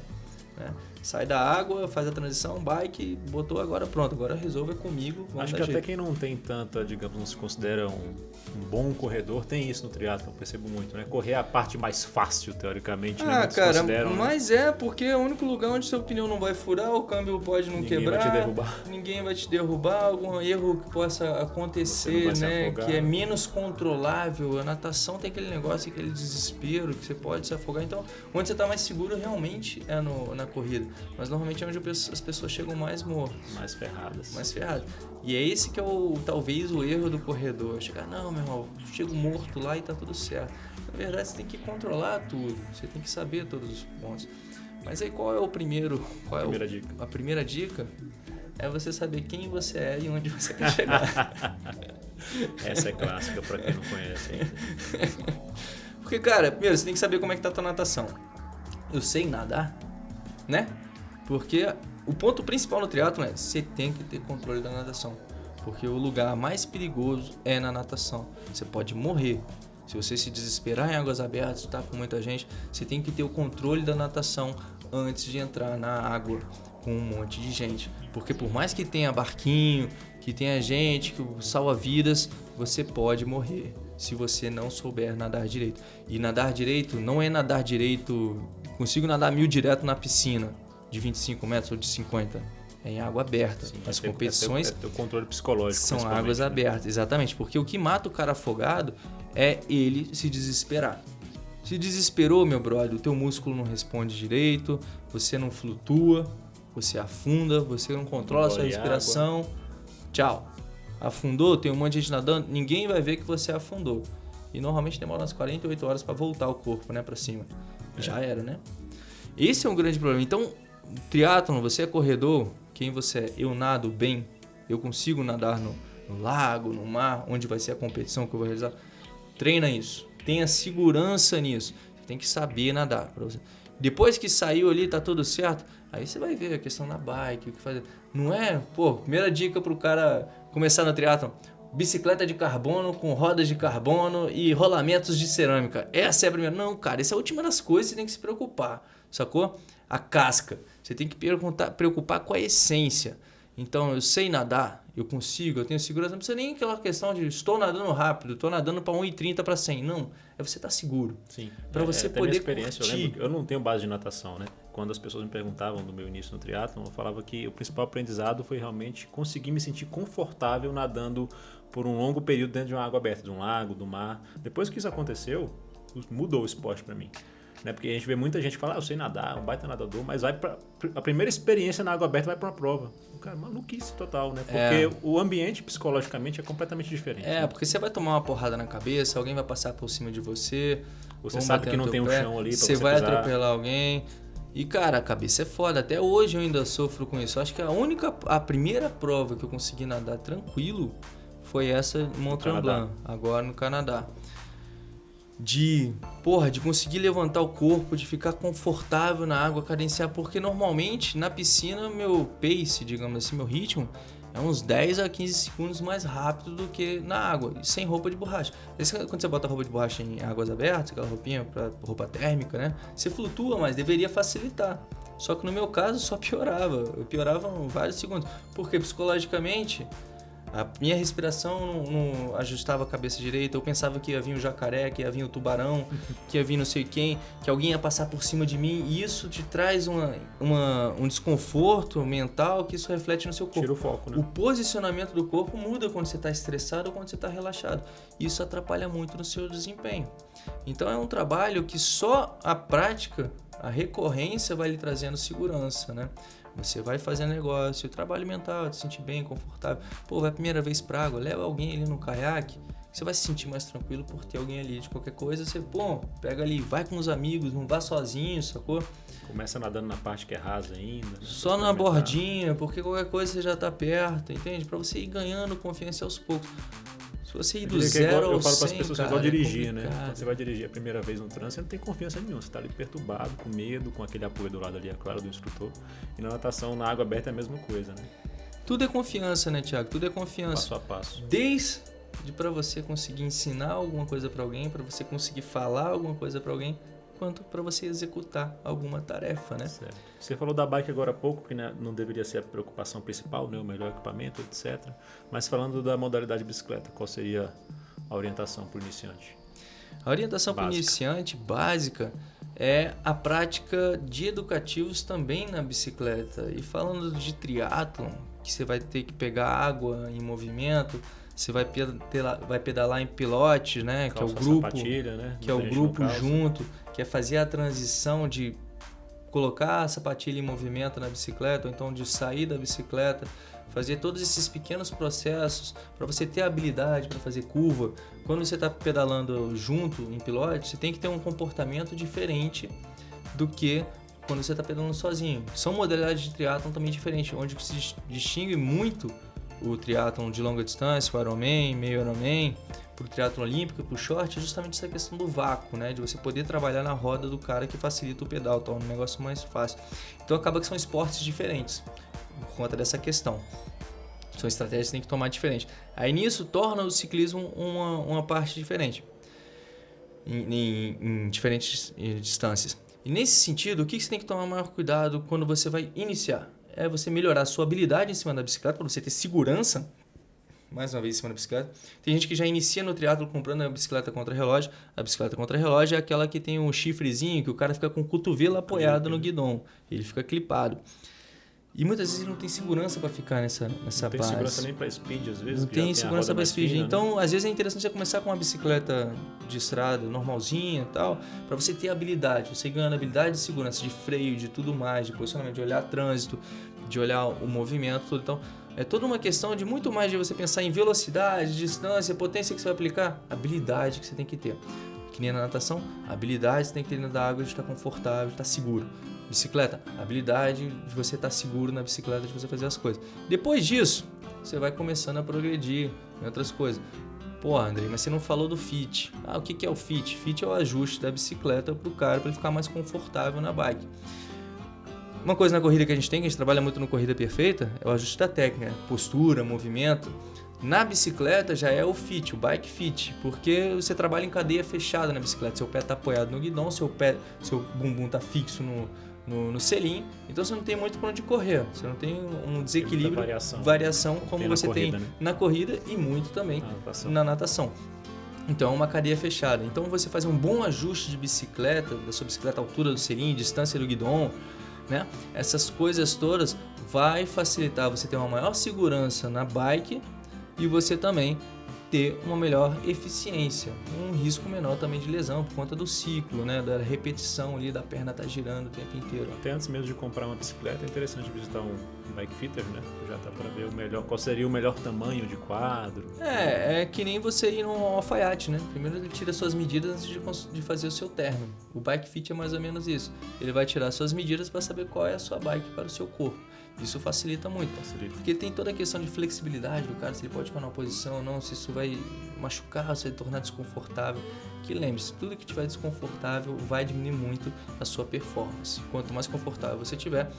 Né? Sai da água, faz a transição, bike, botou agora pronto, agora resolve comigo. Acho que jeito. até quem não tem tanta, digamos, não se considera um, um bom corredor, tem isso no triatlo, percebo muito, né? Correr é a parte mais fácil, teoricamente, né? ah, né? cara, mas né? é porque é o único lugar onde seu pneu não vai furar, o câmbio pode não ninguém quebrar. Ninguém vai te derrubar. Ninguém vai te derrubar, algum erro que possa acontecer, né? Que é menos controlável. A natação tem aquele negócio, aquele desespero que você pode se afogar. Então, onde você está mais seguro realmente é no, na corrida. Mas normalmente é onde as pessoas chegam mais mortas. Mais ferradas. Mais ferradas. E é esse que é o talvez o erro do corredor. Chegar, não, meu irmão, chego morto lá e tá tudo certo. Na verdade, você tem que controlar tudo. Você tem que saber todos os pontos. Mas aí qual é o primeiro? Qual é primeira o, dica. A primeira dica é você saber quem você é e onde você quer <laughs> chegar. Essa é clássica para quem não conhece. <laughs> Porque, cara, primeiro, você tem que saber como é que tá a tua natação. Eu sei nadar, né? Porque o ponto principal no triatlo é você tem que ter controle da natação. Porque o lugar mais perigoso é na natação. Você pode morrer. Se você se desesperar em águas abertas, está com muita gente, você tem que ter o controle da natação antes de entrar na água com um monte de gente. Porque por mais que tenha barquinho, que tenha gente, que salva vidas, você pode morrer se você não souber nadar direito. E nadar direito não é nadar direito, consigo nadar mil direto na piscina de 25 metros ou de 50. É em água aberta. Sim, As é competições. É, é, controle psicológico. São águas né? abertas, exatamente. Porque o que mata o cara afogado é ele se desesperar. Se desesperou, meu brother, o teu músculo não responde direito, você não flutua, você afunda, você não controla a sua respiração. Água. Tchau. Afundou, tem um monte de gente nadando, ninguém vai ver que você afundou. E normalmente demora umas 48 horas para voltar o corpo, né, para cima. É. Já era, né? Esse é um grande problema. Então, triatlon, você é corredor, quem você é? Eu nado bem, eu consigo nadar no, no lago, no mar, onde vai ser a competição que eu vou realizar. Treina isso, tenha segurança nisso. Você tem que saber nadar. Depois que saiu ali, tá tudo certo, aí você vai ver a questão da bike, o que fazer. Não é, pô, primeira dica pro cara começar no triatlon, bicicleta de carbono com rodas de carbono e rolamentos de cerâmica. Essa é a primeira. Não, cara, essa é a última das coisas que você tem que se preocupar, sacou? A casca. Você tem que preocupar com a essência. Então, eu sei nadar, eu consigo, eu tenho segurança. Não precisa nem aquela questão de estou nadando rápido, estou nadando para 1,30 para 100. Não, é você estar tá seguro. Sim. Para é, você é, poder experiência, curtir. Eu, lembro, eu não tenho base de natação, né? Quando as pessoas me perguntavam do meu início no triatlo, eu falava que o principal aprendizado foi realmente conseguir me sentir confortável nadando por um longo período dentro de uma água aberta, de um lago, do mar. Depois que isso aconteceu, mudou o esporte para mim. Né? Porque a gente vê muita gente que fala, ah, eu sei nadar, um baita nadador, mas vai pra, a primeira experiência na água aberta vai para uma prova. Cara, maluquice total, né? Porque é. o ambiente psicologicamente é completamente diferente. É, né? porque você vai tomar uma porrada na cabeça, alguém vai passar por cima de você. Você sabe que não tem um pé, chão ali pra você, você vai pisar. atropelar alguém. E cara, a cabeça é foda. Até hoje eu ainda sofro com isso. acho que a única, a primeira prova que eu consegui nadar tranquilo foi essa Mont Tremblant, agora no Canadá de, porra, de conseguir levantar o corpo, de ficar confortável na água, cadenciar, porque normalmente na piscina meu pace, digamos assim, meu ritmo é uns 10 a 15 segundos mais rápido do que na água, sem roupa de borracha. Esse, quando você bota roupa de borracha em águas abertas, aquela roupinha para roupa térmica, né? Você flutua, mas deveria facilitar. Só que no meu caso só piorava. Eu piorava vários segundos. Porque psicologicamente A minha respiração não, não, ajustava a cabeça direita, eu pensava que ia vir o jacaré, que ia vir o tubarão, <laughs> que ia vir não sei quem, que alguém ia passar por cima de mim, e isso te traz uma, uma, um desconforto mental que isso reflete no seu corpo. Tira o foco, né? O posicionamento do corpo muda quando você está estressado ou quando você está relaxado. Isso atrapalha muito no seu desempenho. Então é um trabalho que só a prática, a recorrência vai lhe trazendo segurança, né? Você vai fazendo negócio, trabalho mental, te sentir bem, confortável. Pô, vai a primeira vez pra água, leva alguém ali no caiaque, você vai se sentir mais tranquilo por ter alguém ali de qualquer coisa. Você, pô, pega ali, vai com os amigos, não vá sozinho, sacou? Começa nadando na parte que é rasa ainda. Né? Só na bordinha, porque qualquer coisa você já tá perto, entende? Para você ir ganhando confiança aos poucos. Se você ir do zero ao Eu falo para as pessoas cara, que vão é dirigir, né? Quando você vai dirigir a primeira vez no trânsito, você não tem confiança nenhuma. Você está ali perturbado, com medo, com aquele apoio do lado ali, é claro, do instrutor. E na natação, na água aberta, é a mesma coisa, né? Tudo é confiança, né, Tiago? Tudo é confiança. Passo a passo. Desde para você conseguir ensinar alguma coisa para alguém, para você conseguir falar alguma coisa para alguém, quanto para você executar alguma tarefa, né? Certo. Você falou da bike agora há pouco, que né, não deveria ser a preocupação principal, né, o melhor equipamento, etc. Mas falando da modalidade bicicleta, qual seria a orientação para o iniciante? A orientação para o iniciante básica é a prática de educativos também na bicicleta. E falando de triatlon, que você vai ter que pegar água em movimento, você vai pedalar, vai pedalar em pilote, né? que é o grupo, né? que é o grupo junto, que é fazer a transição de colocar a sapatilha em movimento na bicicleta, ou então de sair da bicicleta fazer todos esses pequenos processos para você ter habilidade para fazer curva. Quando você está pedalando junto em pilote, você tem que ter um comportamento diferente do que quando você está pedalando sozinho. São modalidades de triatlon também diferentes, onde se distingue muito o triatlon de longa distância, o Ironman, meio Ironman, para o triatlon olímpico, para o short, é justamente essa questão do vácuo, né? De você poder trabalhar na roda do cara que facilita o pedal, torna o negócio mais fácil. Então acaba que são esportes diferentes por conta dessa questão. São estratégias que tem que tomar diferente. Aí nisso torna o ciclismo uma, uma parte diferente, em, em, em diferentes distâncias. E nesse sentido, o que você tem que tomar maior cuidado quando você vai iniciar? É você melhorar a sua habilidade em cima da bicicleta, para você ter segurança, mais uma vez em cima da bicicleta. Tem gente que já inicia no triatlo comprando a bicicleta contra relógio. A bicicleta contra relógio é aquela que tem um chifrezinho que o cara fica com o cotovelo apoiado no guidão. Ele fica clipado. E muitas vezes ele não tem segurança para ficar nessa, nessa não base. Não tem segurança nem para speed, às vezes. Não tem segurança para speed. Fina, então, né? às vezes é interessante você começar com uma bicicleta de estrada normalzinha e tal, para você ter habilidade. Você ganhando habilidade de segurança, de freio, de tudo mais, de posicionamento, de olhar trânsito, de olhar o movimento, tudo. Então, é toda uma questão de muito mais de você pensar em velocidade, distância, potência que você vai aplicar, habilidade que você tem que ter. Que nem na natação, habilidade você tem que ter dentro da água de estar confortável, de estar seguro. Bicicleta, habilidade de você estar seguro na bicicleta, de você fazer as coisas. Depois disso, você vai começando a progredir em outras coisas. Pô, André, mas você não falou do fit. Ah, o que é o fit? Fit é o ajuste da bicicleta para o cara para ele ficar mais confortável na bike. Uma coisa na corrida que a gente tem, que a gente trabalha muito no Corrida Perfeita, é o ajuste da técnica, postura, movimento. Na bicicleta já é o fit, o bike fit, porque você trabalha em cadeia fechada na bicicleta. Seu pé está apoiado no guidão, seu pé, seu bumbum está fixo no, no, no selim, então você não tem muito para onde correr. Você não tem um desequilíbrio, tem variação, variação como tem você corrida, tem né? na corrida e muito também Na natação. na natação. Então é uma cadeia fechada. Então você fazer um bom ajuste de bicicleta, da sua bicicleta, altura do selim, distância do guidão, né? Essas coisas todas vai facilitar você ter uma maior segurança na bike e você também ter uma melhor eficiência, um risco menor também de lesão por conta do ciclo, né, da repetição ali da perna estar tá girando o tempo inteiro. Até antes mesmo de comprar uma bicicleta, é interessante visitar um bike fitter, né? Já tá para ver o melhor, qual seria o melhor tamanho de quadro. É, é que nem você ir num alfaiate, né? Primeiro ele tira suas medidas antes de, de fazer o seu terno. O bike fit é mais ou menos isso. Ele vai tirar suas medidas para saber qual é a sua bike para o seu corpo. Isso facilita muito. Facilita. Porque tem toda a questão de flexibilidade do cara, se ele pode ficar numa posição ou não, se isso vai machucar, se vai tornar desconfortável. Que lembre-se, tudo que tiver desconfortável vai diminuir muito a sua performance. Quanto mais confortável você tiver,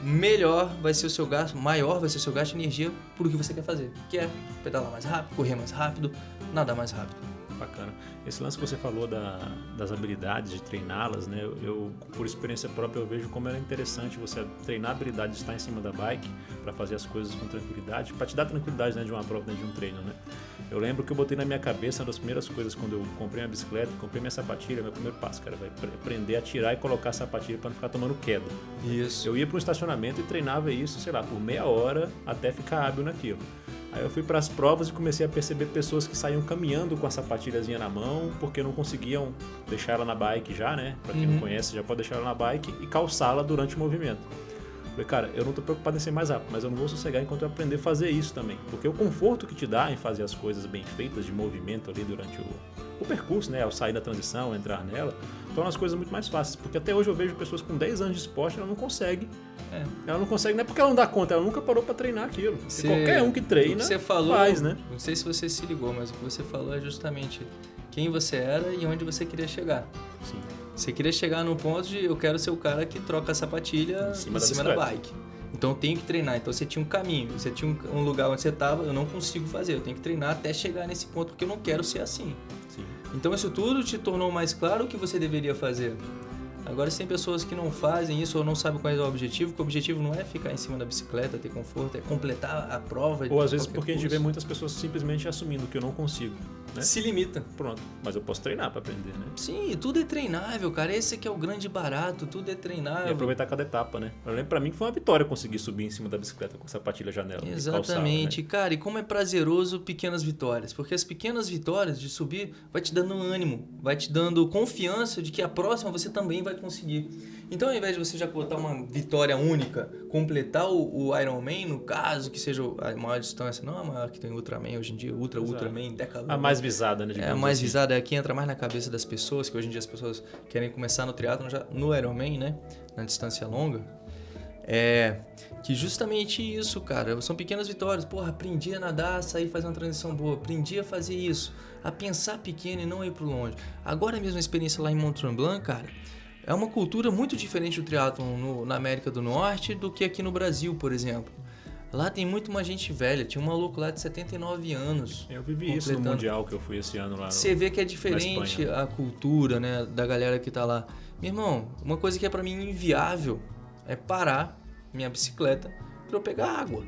melhor vai ser o seu gasto, maior vai ser o seu gasto de energia por o que você quer fazer, que é pedalar mais rápido, correr mais rápido, nadar mais rápido. Bacana. Esse lance que você falou da, das habilidades, de treiná-las, né? Eu, eu, por experiência própria, eu vejo como era interessante você treinar a habilidade de estar em cima da bike para fazer as coisas com tranquilidade, para te dar tranquilidade né, de uma prova, né, de um treino, né? Eu lembro que eu botei na minha cabeça, uma das primeiras coisas quando eu comprei minha bicicleta, comprei minha sapatilha, meu primeiro passo, cara, vai aprender a tirar e colocar a sapatilha para não ficar tomando queda. Isso. Eu ia para um estacionamento e treinava isso, sei lá, por meia hora até ficar hábil naquilo. Aí eu fui para as provas e comecei a perceber pessoas que saíam caminhando com a sapatilhazinha na mão, porque não conseguiam deixar ela na bike já, né? Para quem uhum. não conhece, já pode deixar ela na bike e calçá-la durante o movimento. Falei, cara, eu não tô preocupado em ser mais rápido, mas eu não vou sossegar enquanto eu aprender a fazer isso também. Porque o conforto que te dá em fazer as coisas bem feitas, de movimento ali durante o, o percurso, né? Ao sair da transição, entrar nela, torna as coisas muito mais fáceis. Porque até hoje eu vejo pessoas com 10 anos de esporte, ela não consegue. É. Ela não consegue, não é porque ela não dá conta, ela nunca parou para treinar aquilo. Você, qualquer um que treina, você falou, faz, né? Não sei se você se ligou, mas o que você falou é justamente quem você era e onde você queria chegar. Sim. Você queria chegar no ponto de eu quero ser o cara que troca a sapatilha em cima, em da, cima da bike. Então eu tenho que treinar. Então você tinha um caminho, você tinha um lugar onde você estava, eu não consigo fazer. Eu tenho que treinar até chegar nesse ponto porque eu não quero ser assim. Então isso tudo te tornou mais claro o que você deveria fazer. Agora, se tem pessoas que não fazem isso ou não sabem qual é o objetivo, que o objetivo não é ficar em cima da bicicleta, ter conforto, é completar a prova. Ou às vezes porque curso. a gente vê muitas pessoas simplesmente assumindo que eu não consigo. Né? Se limita. Pronto. Mas eu posso treinar para aprender, né? Sim, tudo é treinável, cara. Esse aqui é o grande barato, tudo é treinável. E aproveitar cada etapa, né? Eu lembro pra mim que foi uma vitória conseguir subir em cima da bicicleta com sapatilha janela. Exatamente, calçar, né? cara. E como é prazeroso pequenas vitórias. Porque as pequenas vitórias de subir vai te dando ânimo, vai te dando confiança de que a próxima você também vai conseguir. Então, ao invés de você já botar uma vitória única, completar o, o Ironman, no caso, que seja a maior distância, não a maior que tem Ultraman hoje em dia, Ultra, Exato. Ultraman, Decathlon. A mais visada, né? É, a mais assim. visada é a que entra mais na cabeça das pessoas, que hoje em dia as pessoas querem começar no triatlon, já no Ironman, né? Na distância longa. É que justamente isso, cara, são pequenas vitórias. Porra, aprendi a nadar, sair fazer uma transição boa, aprendi a fazer isso, a pensar pequeno e não ir pro longe. Agora mesmo a experiência lá em Mont Tremblant, cara, é uma cultura muito diferente do triatlon na América do Norte do que aqui no Brasil, por exemplo. Lá tem muito mais gente velha. Tinha um maluco lá de 79 anos. Eu vivi isso no Mundial que eu fui esse ano lá. Você vê que é diferente a cultura, né, da galera que tá lá. Meu irmão, uma coisa que é para mim inviável é parar minha bicicleta para eu pegar água.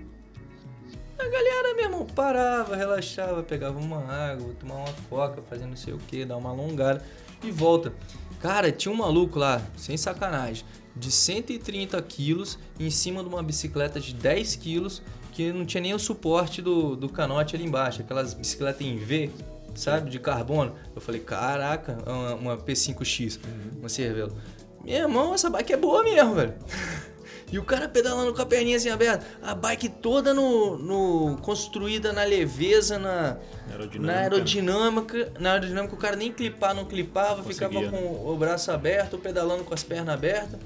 A galera, meu irmão, parava, relaxava, pegava uma água, tomava uma coca, fazendo não sei o que, dar uma alongada e volta. Cara, tinha um maluco lá, sem sacanagem, de 130 quilos em cima de uma bicicleta de 10 quilos que não tinha nem o suporte do, do canote ali embaixo, aquelas bicicletas em V, sabe, de carbono. Eu falei, caraca, uma, uma P5X, uhum. uma Cervelo. Meu irmão, essa bike é boa mesmo, velho. <laughs> E o cara pedalando com a perninha assim aberta. A bike toda no, no construída na leveza, na aerodinâmica. na aerodinâmica. Na aerodinâmica, o cara nem clipar não clipava, Conseguia. ficava com o braço aberto, pedalando com as pernas abertas.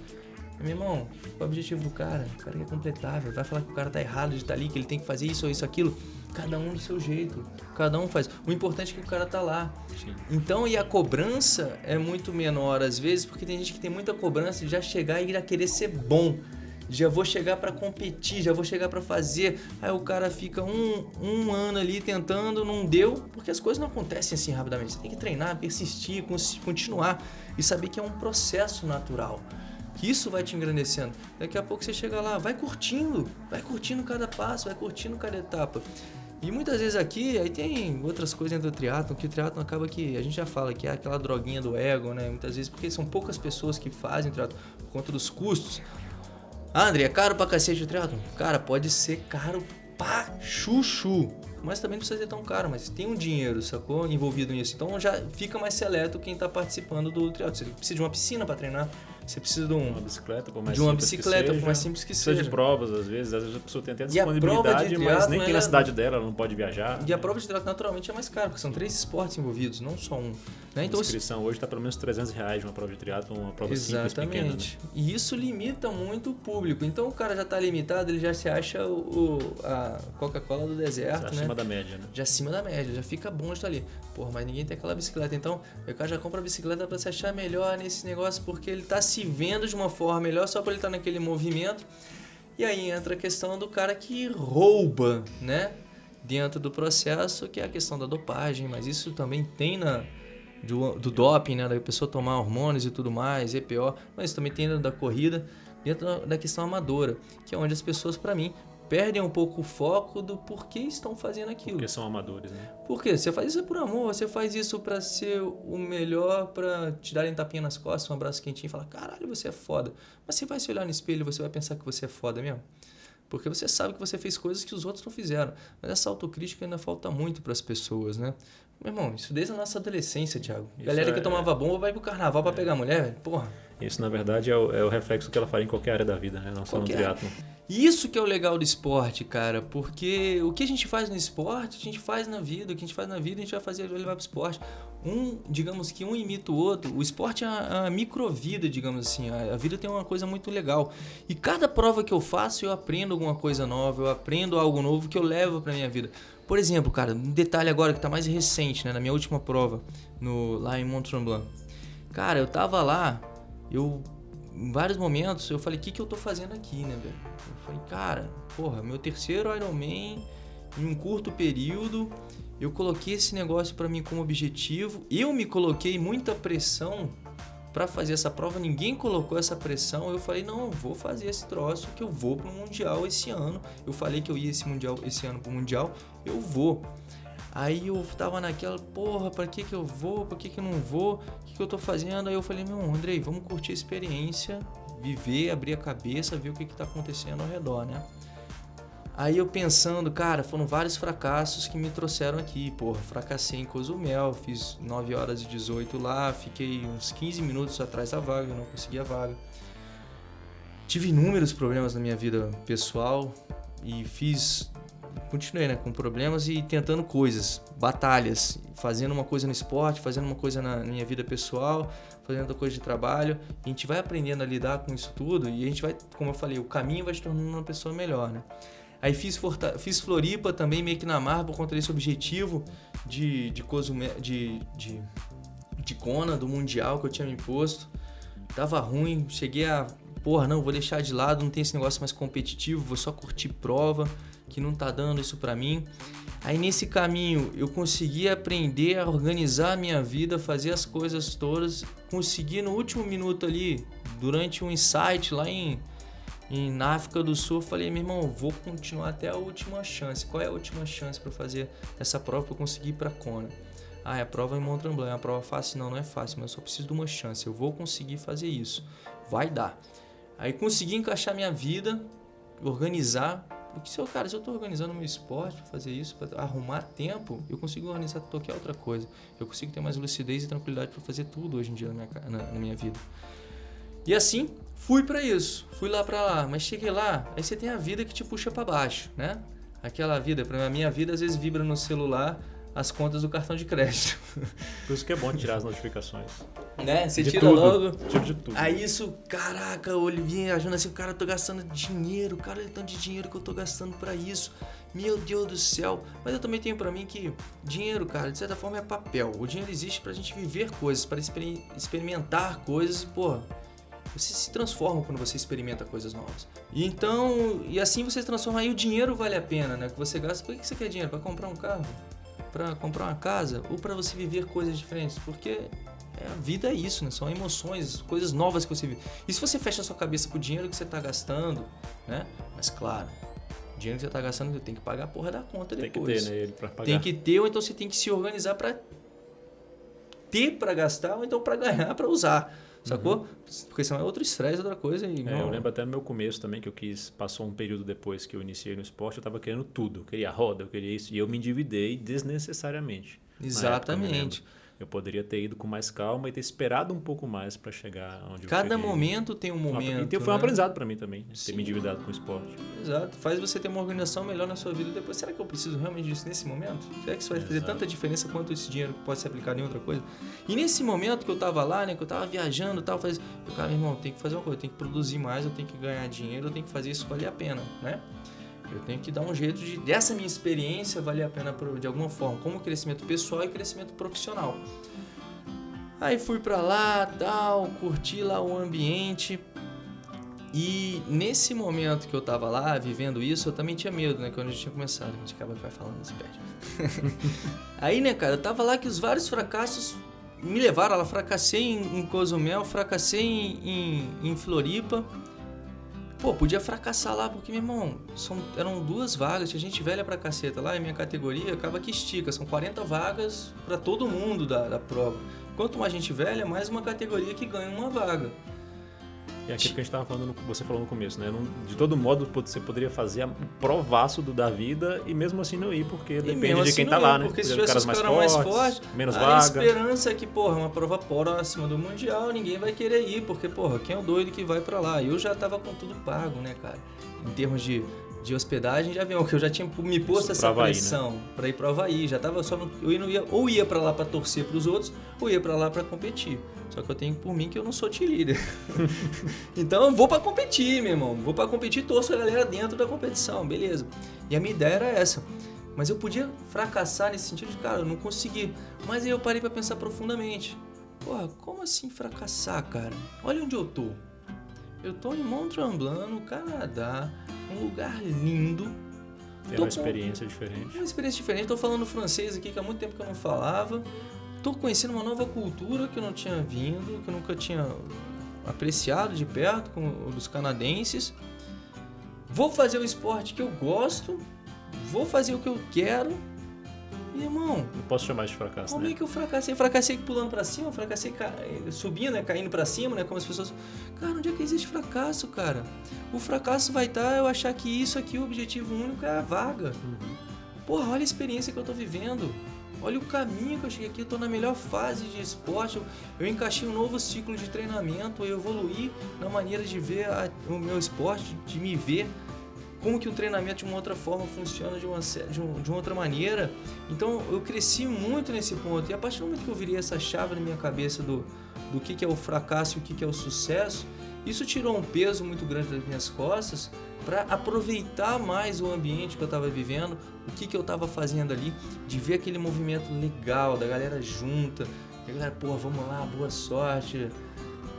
Meu irmão, qual é o objetivo do cara? O cara quer completar, velho. Vai falar que o cara tá errado de estar tá ali, que ele tem que fazer isso ou isso, aquilo. Cada um do seu jeito. Cada um faz. O importante é que o cara tá lá. Sim. Então, e a cobrança é muito menor às vezes, porque tem gente que tem muita cobrança de já chegar e ir a querer ser bom já vou chegar para competir, já vou chegar para fazer. Aí o cara fica um, um ano ali tentando, não deu, porque as coisas não acontecem assim rapidamente. Você tem que treinar, persistir, continuar e saber que é um processo natural. Que isso vai te engrandecendo. Daqui a pouco você chega lá, vai curtindo, vai curtindo cada passo, vai curtindo cada etapa. E muitas vezes aqui, aí tem outras coisas dentro do triatlon, que o triatlon acaba que, a gente já fala que é aquela droguinha do ego, né? Muitas vezes, porque são poucas pessoas que fazem triatlon por conta dos custos. Ah, André, é caro pra cacete o triatlon? Cara, pode ser caro pra chuchu. Mas também não precisa ser tão caro, mas tem um dinheiro, sacou? Envolvido nisso. Então já fica mais seleto quem tá participando do triatlon. Você precisa de uma piscina para treinar, você precisa de, um, uma bicicleta, por mais de uma bicicleta, seja, por mais simples que precisa seja. de provas, às vezes. Às vezes a pessoa tem até disponibilidade, mas nem tem na cidade dela, ela não pode viajar. E a prova de triatlo naturalmente é mais cara, porque são três esportes envolvidos, não só um. Né? Então, a inscrição hoje está pelo menos 300 reais de uma prova de triatlo, uma prova Exatamente. simples, pequena. Né? E isso limita muito o público. Então o cara já está limitado, ele já se acha o, a Coca-Cola do deserto, já né? acima da média, né? Já acima da média, já fica bom de estar ali. Porra, mas ninguém tem aquela bicicleta. Então o cara já compra a bicicleta para se achar melhor nesse negócio, porque ele está se vendo de uma forma melhor só para ele estar naquele movimento. E aí entra a questão do cara que rouba, né? dentro do processo, que é a questão da dopagem, mas isso também tem na do, do doping, né, da pessoa tomar hormônios e tudo mais, EPO, mas também tem da corrida, dentro da questão amadora, que é onde as pessoas, para mim, perdem um pouco o foco do porquê estão fazendo aquilo. Porque são amadores, né? Porque você faz isso por amor, você faz isso para ser o melhor, para te darem tapinha nas costas, um abraço quentinho e falar: caralho, você é foda. Mas você vai se olhar no espelho e você vai pensar que você é foda mesmo? Porque você sabe que você fez coisas que os outros não fizeram. Mas essa autocrítica ainda falta muito para as pessoas, né? Meu irmão, isso desde a nossa adolescência, Thiago. Isso Galera é, que tomava bomba vai pro carnaval é. para pegar mulher, porra. Isso, na verdade, é o, é o, reflexo que ela faria em qualquer área da vida, né? Não só qualquer. no triatlo. Isso que é o legal do esporte, cara, porque o que a gente faz no esporte, a gente faz na vida, o que a gente faz na vida, a gente vai fazer vai levar pro esporte. Um, digamos que um imita o outro. O esporte é a, a microvida, digamos assim. A, a, vida tem uma coisa muito legal. E cada prova que eu faço, eu aprendo alguma coisa nova, eu aprendo algo novo que eu levo pra minha vida. Por exemplo, cara, um detalhe agora que tá mais recente, né, na minha última prova, no lá em Mont Tremblant. Cara, eu tava lá, eu em vários momentos eu falei, o que, que eu tô fazendo aqui, né, velho? Eu falei, cara, porra, meu terceiro Ironman em um curto período, eu coloquei esse negócio para mim como objetivo, eu me coloquei muita pressão para fazer essa prova, ninguém colocou essa pressão. Eu falei, não, eu vou fazer esse troço que eu vou pro mundial esse ano. Eu falei que eu ia esse mundial esse ano pro mundial, eu vou. Aí eu tava naquela, porra, pra que que eu vou? Pra que que eu não vou? Que eu tô fazendo? Aí eu falei, meu, Andrei, vamos curtir a experiência, viver, abrir a cabeça, ver o que que tá acontecendo ao redor, né? Aí eu pensando, cara, foram vários fracassos que me trouxeram aqui. Porra, fracassei em Cozumel, fiz 9 horas e 18 lá, fiquei uns 15 minutos atrás da vaga, não consegui a vaga. Tive inúmeros problemas na minha vida pessoal e fiz continuei né, com problemas e tentando coisas, batalhas, fazendo uma coisa no esporte, fazendo uma coisa na minha vida pessoal, fazendo outra coisa de trabalho. a gente vai aprendendo a lidar com isso tudo e a gente vai, como eu falei, o caminho vai se tornando uma pessoa melhor, né? Aí fiz, fiz Floripa também, meio que na mar, por conta desse objetivo de, de, Cozumel, de, de, de Kona, do Mundial que eu tinha me imposto. Tava ruim, cheguei a. Porra, não, vou deixar de lado, não tem esse negócio mais competitivo, vou só curtir prova que não tá dando isso para mim. Aí nesse caminho eu consegui aprender a organizar a minha vida, fazer as coisas todas, consegui no último minuto ali, durante um insight lá em, em na África do Sul, eu falei, meu irmão, vou continuar até a última chance. Qual é a última chance para fazer essa prova para conseguir ir para Kona? Ah, é a prova em Mont Tremblant, é uma prova fácil? Não, não é fácil, mas eu só preciso de uma chance. Eu vou conseguir fazer isso. Vai dar. Aí consegui encaixar minha vida, organizar, porque se eu, cara, se eu estou organizando meu esporte para fazer isso, para arrumar tempo, eu consigo organizar qualquer outra coisa. Eu consigo ter mais lucidez e tranquilidade para fazer tudo hoje em dia na minha, na, na minha vida. E assim, fui para isso. Fui lá para lá, mas cheguei lá, aí você tem a vida que te puxa para baixo, né? Aquela vida, para minha vida às vezes vibra no celular as contas do cartão de crédito. Por isso que é bom tirar as notificações. Né? Você de tira tudo. logo. Tira de tudo. Aí isso, caraca, o Olivinha achando assim, cara, eu tô gastando dinheiro, cara, ele tanto de dinheiro que eu tô gastando para isso. Meu Deus do céu. Mas eu também tenho para mim que dinheiro, cara, de certa forma é papel. O dinheiro existe pra gente viver coisas, para experimentar coisas pô, você se transforma quando você experimenta coisas novas. E então, e assim você se transforma aí o dinheiro vale a pena, né? Que você gasta. Por que você quer dinheiro? Para comprar um carro? Para comprar uma casa ou para você viver coisas diferentes, porque é, a vida é isso, né? São emoções, coisas novas que você vive. E se você fecha a sua cabeça pro dinheiro que você está gastando, né? Mas claro, o dinheiro que você está gastando, você tem que pagar a porra da conta depois. Tem que ter, né? Ele pra pagar. Tem que ter, ou então você tem que se organizar para ter para gastar, ou então para ganhar, para usar. Sacou? Uhum. Porque senão é outro estresse, outra coisa. E, é, eu lembro até no meu começo também que eu quis, passou um período depois que eu iniciei no esporte, eu estava querendo tudo. Eu queria roda, eu queria isso. E eu me endividei desnecessariamente. Exatamente. Época, eu poderia ter ido com mais calma e ter esperado um pouco mais para chegar onde Cada eu cheguei. momento tem um momento. E foi um né? aprendizado para mim também, Sim. ter me endividado com o esporte. Exato. Faz você ter uma organização melhor na sua vida depois. Será que eu preciso realmente disso nesse momento? Será que isso vai fazer Exato. tanta diferença quanto esse dinheiro que pode ser aplicado em outra coisa? E nesse momento que eu tava lá, né, que eu tava viajando e tal, eu eu, cara, meu irmão, eu tenho que fazer uma coisa, eu tenho que produzir mais, eu tenho que ganhar dinheiro, eu tenho que fazer isso valer a pena, né? Eu tenho que dar um jeito de dessa minha experiência valer a pena de alguma forma, como crescimento pessoal e crescimento profissional. Aí fui pra lá, tal, curti lá o ambiente. E nesse momento que eu tava lá, vivendo isso, eu também tinha medo, né? Quando a gente tinha começado, a gente acaba vai falando, se perde. <laughs> Aí, né, cara, eu tava lá que os vários fracassos me levaram lá. Fracassei em, em Cozumel, fracassei em, em, em Floripa. Pô, podia fracassar lá, porque, meu irmão, são, eram duas vagas, tinha gente velha pra caceta lá, e minha categoria acaba que estica, são 40 vagas para todo mundo da, da prova. Quanto mais gente velha, mais uma categoria que ganha uma vaga. É aquilo que a gente estava falando, você falou no começo, né? De todo modo, você poderia fazer o provaço do da vida e mesmo assim não ir, porque depende de quem assim tá lá, né? Porque se tivesse os caras mais fortes, menos a vaga. esperança é que, porra, uma prova próxima do Mundial, ninguém vai querer ir, porque, porra, quem é o doido que vai para lá? Eu já tava com tudo pago, né, cara? Em termos de de hospedagem de avião, que eu já tinha me posto essa Havaí, pressão né? para ir para Havaí, já tava só no, eu não ia ou ia para lá para torcer para os outros, ou ia para lá para competir. Só que eu tenho por mim que eu não sou líder. <laughs> então eu vou para competir, meu irmão. Vou para competir, torço a galera dentro da competição, beleza. E a minha ideia era essa. Mas eu podia fracassar nesse sentido de, cara, eu não consegui. Mas aí eu parei para pensar profundamente. Porra, como assim fracassar, cara? Olha onde eu tô. Eu tô em Mont Tremblant, no Canadá um lugar lindo. Tem uma experiência diferente. Uma experiência diferente. Estou falando francês aqui que há muito tempo que eu não falava. Estou conhecendo uma nova cultura que eu não tinha vindo, que eu nunca tinha apreciado de perto com os canadenses. Vou fazer o esporte que eu gosto, vou fazer o que eu quero irmão. Não posso chamar de fracasso. Como né? é que eu fracassei? Fracassei pulando para cima, fracassei ca... subindo, né? caindo para cima, né? Como as pessoas. Cara, onde é que existe fracasso, cara? O fracasso vai estar eu achar que isso aqui, o objetivo único é a vaga. Uhum. Porra, olha a experiência que eu tô vivendo. Olha o caminho que eu cheguei aqui, eu tô na melhor fase de esporte. Eu, encaixei um novo ciclo de treinamento, eu evoluí na maneira de ver a, o meu esporte, de me ver como que o treinamento de uma outra forma funciona de uma, de, um, de uma outra maneira. Então eu cresci muito nesse ponto. E a partir do momento que eu virei essa chave na minha cabeça do, do que, que é o fracasso e o que, que é o sucesso, isso tirou um peso muito grande das minhas costas para aproveitar mais o ambiente que eu estava vivendo, o que, que eu estava fazendo ali, de ver aquele movimento legal da galera junta, a galera, pô, vamos lá, boa sorte,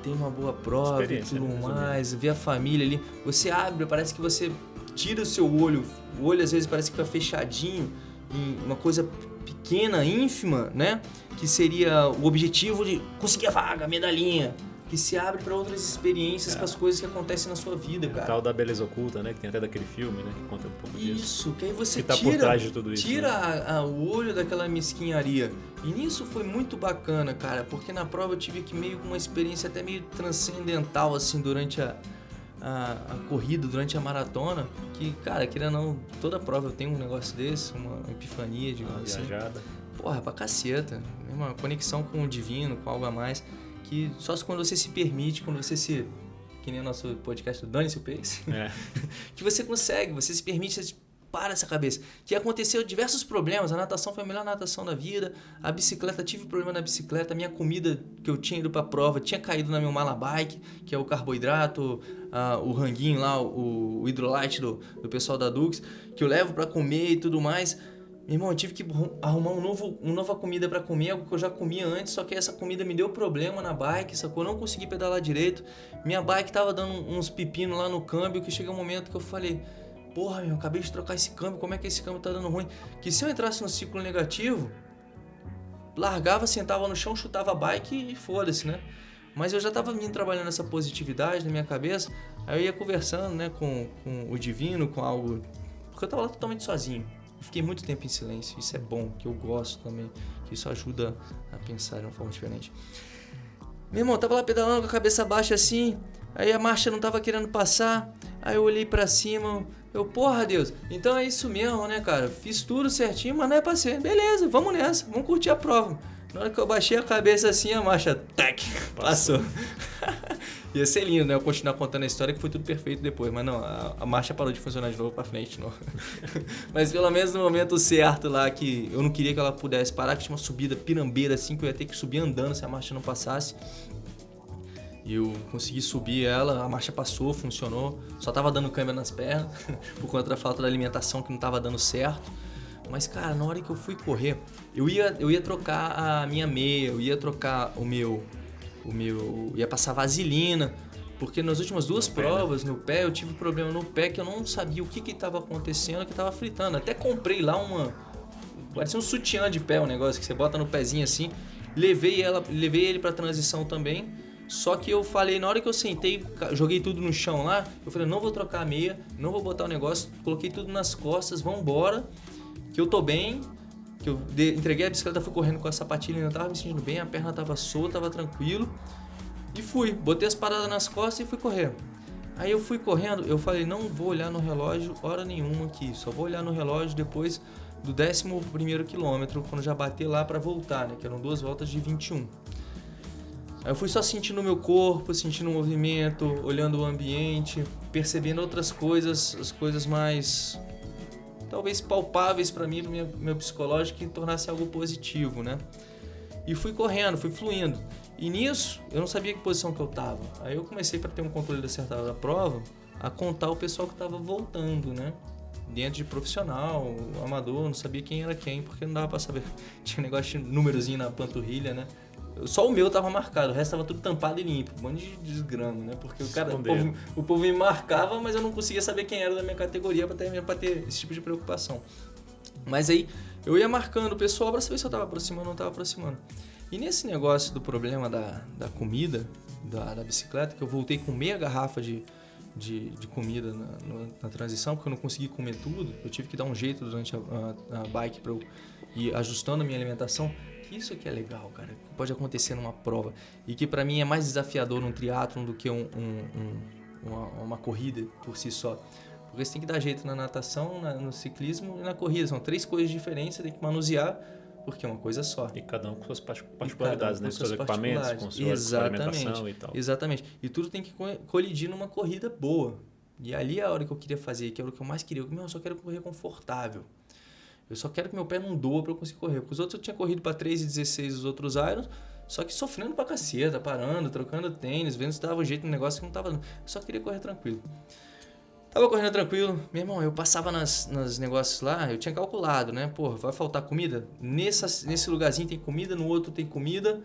tem uma boa prova e tudo né, mais, ver a família ali. Você abre, parece que você tira o seu olho, o olho às vezes parece que fica fechadinho em uma coisa pequena, ínfima, né? Que seria o objetivo de conseguir a vaga, a medalhinha. Que se abre para outras experiências, é. para as coisas que acontecem na sua vida, cara. O tal da beleza oculta, né? Que tem até daquele filme, né? Que conta um pouco disso. Isso, que aí você que tá tira, por trás de tudo isso, tira né? a, a, o olho daquela mesquinharia. E nisso foi muito bacana, cara, porque na prova eu tive que meio com uma experiência até meio transcendental, assim, durante a, a, a, corrida, durante a maratona, que, cara, querendo não, toda prova eu tenho um negócio desse, uma epifania, digamos uma assim. Viajada. Porra, pra caceta. Uma conexão com o divino, com algo a mais, que só quando você se permite, quando você se que nem o nosso podcast do Dane-se o Pace, é. <laughs> que você consegue, você se permite, você para essa cabeça. Que aconteceu diversos problemas. A natação foi a melhor natação da vida. A bicicleta, tive problema na bicicleta. A minha comida que eu tinha ido pra prova tinha caído na meu mala bike, que é o carboidrato, o ranguinho lá, o, o hidrolite do, do pessoal da Dux, que eu levo para comer e tudo mais. Meu irmão, eu tive que arrumar um novo, uma nova comida para comer, algo que eu já comia antes, só que essa comida me deu problema na bike, sacou? Eu não consegui pedalar direito. Minha bike tava dando uns pepinos lá no câmbio, que chega um momento que eu falei, porra, meu, acabei de trocar esse câmbio, como é que esse câmbio tá dando ruim? Que se eu entrasse no ciclo negativo, largava, sentava no chão, chutava a bike e foda-se, né? Mas eu já tava vindo trabalhando essa positividade na minha cabeça, aí eu ia conversando, né, com, com o divino, com algo... Porque eu tava lá totalmente sozinho. Fiquei muito tempo em silêncio, isso é bom, que eu gosto também, que isso ajuda a pensar de uma forma diferente. Meu irmão, tava lá pedalando com a cabeça baixa assim, aí a marcha não tava querendo passar, aí eu olhei para cima, eu, porra, Deus, então é isso mesmo, né, cara? Fiz tudo certinho, mas não é pra ser. Beleza, vamos nessa, vamos curtir a prova. Na hora que eu baixei a cabeça assim, a marcha, tac, passou. <laughs> Ia ser lindo, né? Eu continuar contando a história que foi tudo perfeito depois, mas não, a, a marcha parou de funcionar de novo pra frente, não. <laughs> mas pelo menos no momento certo lá, que eu não queria que ela pudesse parar, que tinha uma subida pirambeira assim, que eu ia ter que subir andando se a marcha não passasse. E eu consegui subir ela, a marcha passou, funcionou. Só tava dando câmera nas pernas, <laughs> por conta da falta da alimentação que não tava dando certo. Mas, cara, na hora que eu fui correr, eu ia, eu ia trocar a minha meia, eu ia trocar o meu. O meu. ia passar vaselina. Porque nas últimas duas No pé, né? provas, no pé, eu tive problema no pé que eu não sabia o que que estava acontecendo, que estava fritando. Até comprei lá uma. Parecia um sutiã de pé, um negócio que você bota no pezinho assim. Levei, ela, levei ele pra transição também. Só que eu falei, na hora que eu sentei, joguei tudo no chão lá, eu falei, não vou trocar a meia, não vou botar o negócio, coloquei tudo nas costas, vambora, que eu tô bem, que eu entreguei a bicicleta, fui correndo com a sapatilha, ainda tava me sentindo bem, a perna tava solta, tava tranquilo. E fui, botei as paradas nas costas e fui correr. Aí eu fui correndo, eu falei, não vou olhar no relógio hora nenhuma aqui, só vou olhar no relógio depois do 11 primeiro quilômetro, quando já bater lá pra voltar, né? Que eram duas voltas de 21. Aí eu fui só sentindo o meu corpo, sentindo o movimento, olhando o ambiente, percebendo outras coisas, as coisas mais talvez palpáveis para mim, pro meu, meu psicológico, que tornasse algo positivo, né? E fui correndo, fui fluindo. E nisso, eu não sabia que posição que eu tava. Aí eu comecei para ter um controle acertado da prova, a contar o pessoal que tava voltando, né? Dentro de profissional, amador, não sabia quem era quem, porque não dava para saber. <laughs> Tinha negócio de númerozinho na panturrilha, né? Só o meu tava marcado, o resto tava tudo tampado e limpo. Um monte de desgrama, né? Porque o cara, o povo, o povo me marcava, mas eu não conseguia saber quem era da minha categoria pra ter, pra ter esse tipo de preocupação. Mas aí eu ia marcando o pessoal pra saber se eu tava aproximando ou não tava aproximando. E nesse negócio do problema da, da comida, da, da bicicleta, que eu voltei com meia garrafa de, de, de comida na, no- na transição, porque eu não consegui comer tudo. Eu tive que dar um jeito durante a, a, a bike pra eu ir ajustando a minha alimentação. Isso que é legal, cara. que Pode acontecer numa prova. E que pra mim é mais desafiador num triatlon do que um, um- um- uma, uma corrida por si só. Porque você tem que dar jeito na natação, na- no ciclismo e na corrida. São três coisas diferentes, você tem que manusear, porque é uma coisa só. E cada um com suas particularidades, né? com Com seus equipamentos, com sua alimentação e tal. Exatamente. E tudo tem que co- colidir numa corrida boa. E ali é a hora que eu queria fazer, que era o que eu mais queria. Eu, meu, eu só quero correr confortável. Eu só quero que meu pé não doa pra eu conseguir correr. Porque os outros eu tinha corrido pra 3,16 os outros irons, só que sofrendo pra caceta, parando, trocando tênis, vendo se dava jeito no negócio que não tava. Eu só queria correr tranquilo. Tava correndo tranquilo. Meu irmão, eu passava nas, nos negócios lá, eu tinha calculado, né? Porra, vai faltar comida? Nessa, nesse lugarzinho tem comida, no outro tem comida.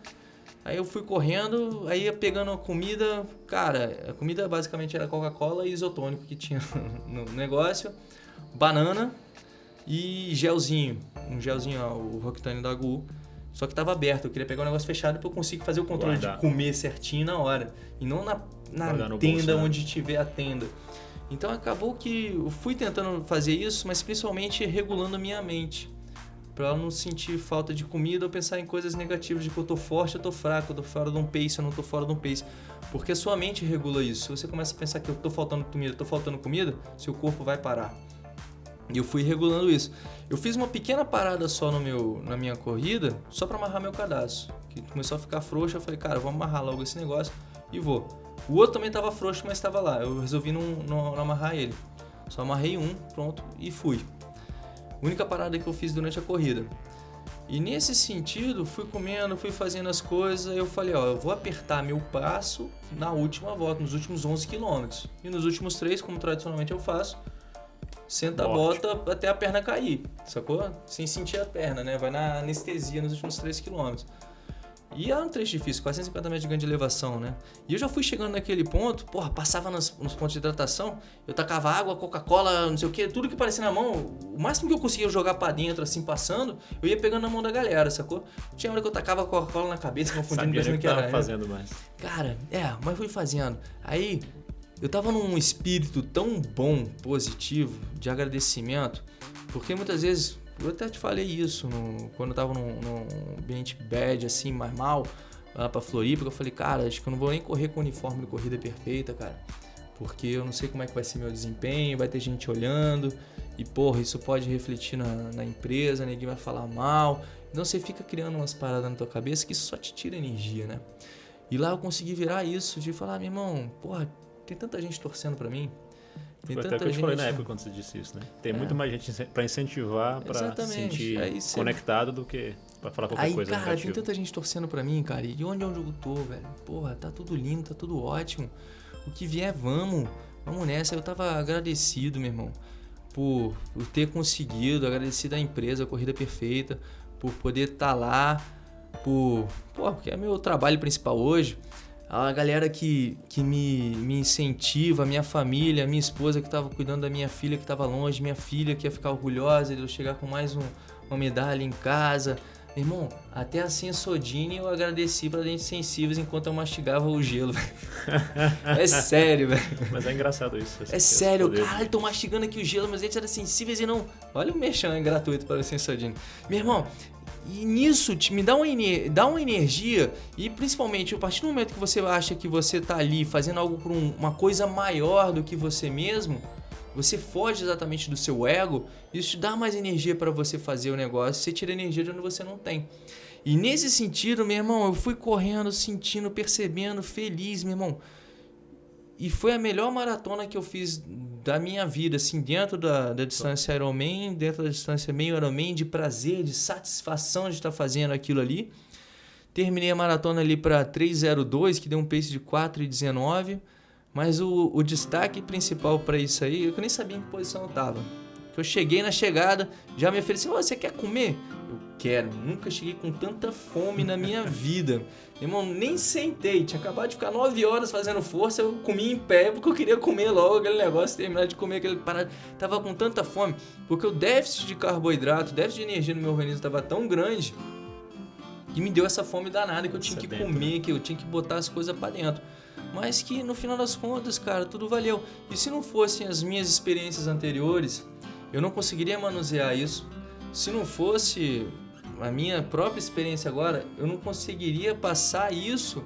Aí eu fui correndo, aí ia pegando a comida. Cara, a comida basicamente era Coca-Cola e isotônico que tinha <laughs> no negócio. Banana e gelzinho. Um gelzinho, ó, o Roctane da Gu. Só que tava aberto, eu queria pegar o negócio fechado pra eu conseguir fazer o controle Guardar. de comer certinho na hora. E não na, na tenda bolso, né? onde tiver a tenda. Então acabou que eu fui tentando fazer isso, mas principalmente regulando a minha mente. Pra ela não sentir falta de comida ou pensar em coisas negativas, de que eu tô forte, eu tô fraco, eu tô fora de um pace, eu não tô fora de um pace. Porque a sua mente regula isso. Se você começa a pensar que eu tô faltando comida, eu tô faltando comida, seu corpo vai parar. E eu fui regulando isso. Eu fiz uma pequena parada só no meu, na minha corrida, só para amarrar meu cadastro. Que começou a ficar frouxo, eu falei, cara, vamos amarrar logo esse negócio e vou. O outro também tava frouxo, mas estava lá. Eu resolvi não, não, não amarrar ele. Só amarrei um, pronto, e fui. Única parada que eu fiz durante a corrida. E nesse sentido, fui comendo, fui fazendo as coisas, eu falei, ó, eu vou apertar meu passo na última volta, nos últimos 11 quilômetros. E nos últimos três, como tradicionalmente eu faço, senta a bota até a perna cair, sacou? Sem sentir a perna, né? Vai na anestesia nos últimos 3 quilômetros. E era um trecho difícil, 450 metros de ganho de elevação, né? E eu já fui chegando naquele ponto, porra, passava nas- nos pontos de hidratação, eu tacava água, Coca-Cola, não sei o que, tudo que parecia na mão, o máximo que eu conseguia jogar pra dentro, assim, passando, eu ia pegando na mão da galera, sacou? Tinha hora que eu tacava Coca-Cola na cabeça, <laughs> confundindo, Sabia nem o pensando que que era. tava fazendo mais. Cara, é, mas fui fazendo. Aí eu tava num espírito tão bom, positivo, de agradecimento, porque muitas vezes, eu até te falei isso no- quando eu tava num, num ambiente bad, assim, mais mal, lá pra Floripa, eu falei, cara, acho que eu não vou nem correr com o uniforme de corrida perfeita, cara. Porque eu não sei como é que vai ser meu desempenho, vai ter gente olhando, e porra, isso pode refletir na, na empresa, ninguém vai falar mal. Então você fica criando umas paradas na tua cabeça que só te tira energia, né? E lá eu consegui virar isso, de falar, meu irmão, porra, tem tanta gente torcendo pra mim. Tem Foi até o que eu te falei na gente- época quando você disse isso, né? Tem É. muito mais gente pra incentivar, pra Exatamente. sentir Aí você- conectado do que pra falar qualquer Aí, coisa cara, tem negativa. tanta gente torcendo pra mim, cara. E onde onde eu tô, velho? Porra, tá tudo lindo, tá tudo ótimo. O que vier, vamos. Vamos nessa. Eu tava agradecido, meu irmão, por, por ter conseguido, agradecido à empresa, a Corrida Perfeita, por poder estar lá, por. Pô, porque é meu trabalho principal hoje. A galera que, que me, me incentiva, a minha família, a minha esposa que estava cuidando da minha filha que estava longe, minha filha que ia ficar orgulhosa de eu chegar com mais um, uma medalha em casa. Irmão, até a Sensodine eu agradeci para dentes sensíveis enquanto eu mastigava o gelo. é sério, velho. Mas é engraçado isso. É sério, caralho, tô mastigando aqui o gelo, meus dentes eram sensíveis e não. Olha o merchan é gratuito para a Sensodine. Meu irmão, e nisso me dá uma, dá uma energia e principalmente a partir do momento que você acha que você está ali fazendo algo por um, uma coisa maior do que você mesmo, você foge exatamente do seu ego, isso te dá mais energia para você fazer o negócio, você tira energia de onde você não tem. E nesse sentido, meu irmão, eu fui correndo, sentindo, percebendo, feliz, meu irmão. E foi a melhor maratona que eu fiz da minha vida, assim, dentro da, da distância Ironman, dentro da distância meio Ironman, de prazer, de satisfação de estar fazendo aquilo ali. Terminei a maratona ali para 3:02, que deu um pace de 4:19, mas o, o destaque principal para isso aí, eu nem sabia em que posição eu Eu cheguei na chegada, já me ofereci, oh, você quer comer? Eu quero. Nunca cheguei com tanta fome na minha <laughs> vida. Irmão, nem sentei. Tinha acabado de ficar nove horas fazendo força. Eu comi em pé porque eu queria comer logo aquele negócio, terminar de comer aquele parado. Tava com tanta fome. Porque o déficit de carboidrato, o déficit de energia no meu organismo estava tão grande que me deu essa fome danada que eu tinha que comer, que eu tinha que botar as coisas para dentro. Mas que no final das contas, cara, tudo valeu. E se não fossem as minhas experiências anteriores, eu não conseguiria manusear isso. Se não fosse a minha própria experiência agora, eu não conseguiria passar isso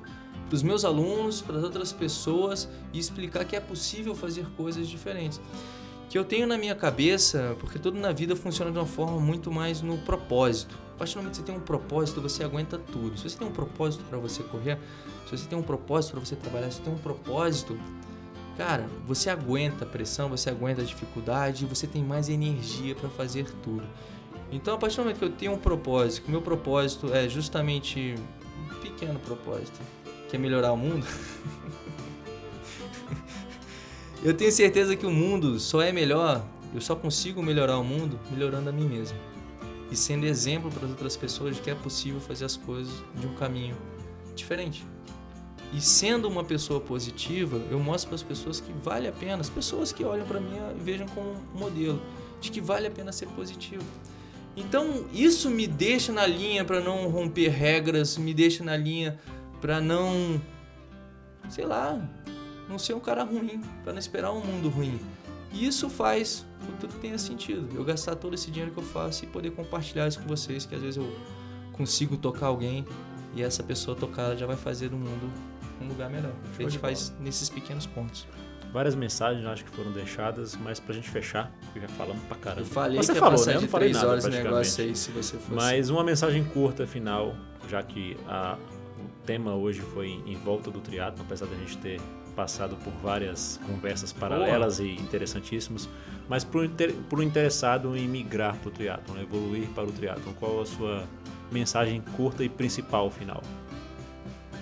para os meus alunos, para as outras pessoas e explicar que é possível fazer coisas diferentes. Que eu tenho na minha cabeça, porque tudo na vida funciona de uma forma muito mais no propósito. A partir do momento que você tem um propósito, você aguenta tudo. Se você tem um propósito para você correr, se você tem um propósito para você trabalhar, se você tem um propósito, cara, você aguenta a pressão, você aguenta a dificuldade, você tem mais energia para fazer tudo. Então, a partir do momento que eu tenho um propósito, que meu propósito é justamente um pequeno propósito, que é melhorar o mundo, <laughs> eu tenho certeza que o mundo só é melhor, eu só consigo melhorar o mundo melhorando a mim mesmo. E sendo exemplo para as outras pessoas de que é possível fazer as coisas de um caminho diferente. E sendo uma pessoa positiva, eu mostro para as pessoas que vale a pena, as pessoas que olham para mim e vejam como um modelo, de que vale a pena ser positivo. Então, isso me deixa na linha para não romper regras, me deixa na linha para não sei lá, não ser um cara ruim, para não esperar um mundo ruim. E isso faz que tudo tenha sentido. Eu gastar todo esse dinheiro que eu faço e poder compartilhar isso com vocês, que às vezes eu consigo tocar alguém e essa pessoa tocada já vai fazer do mundo um lugar melhor. A gente faz nesses pequenos pontos. Várias mensagens acho que foram deixadas, mas pra gente fechar, porque já falamos pra caramba. Eu falei você que falou, né? Eu não falei nada horas negócio aí, se você fosse. Mas uma mensagem curta final, já que a, o tema hoje foi em volta do triatlo, apesar da gente ter passado por várias conversas paralelas Boa. e interessantíssimas, mas para o interessado em migrar para o triatlon, evoluir para o triatlon, qual a sua mensagem curta e principal final?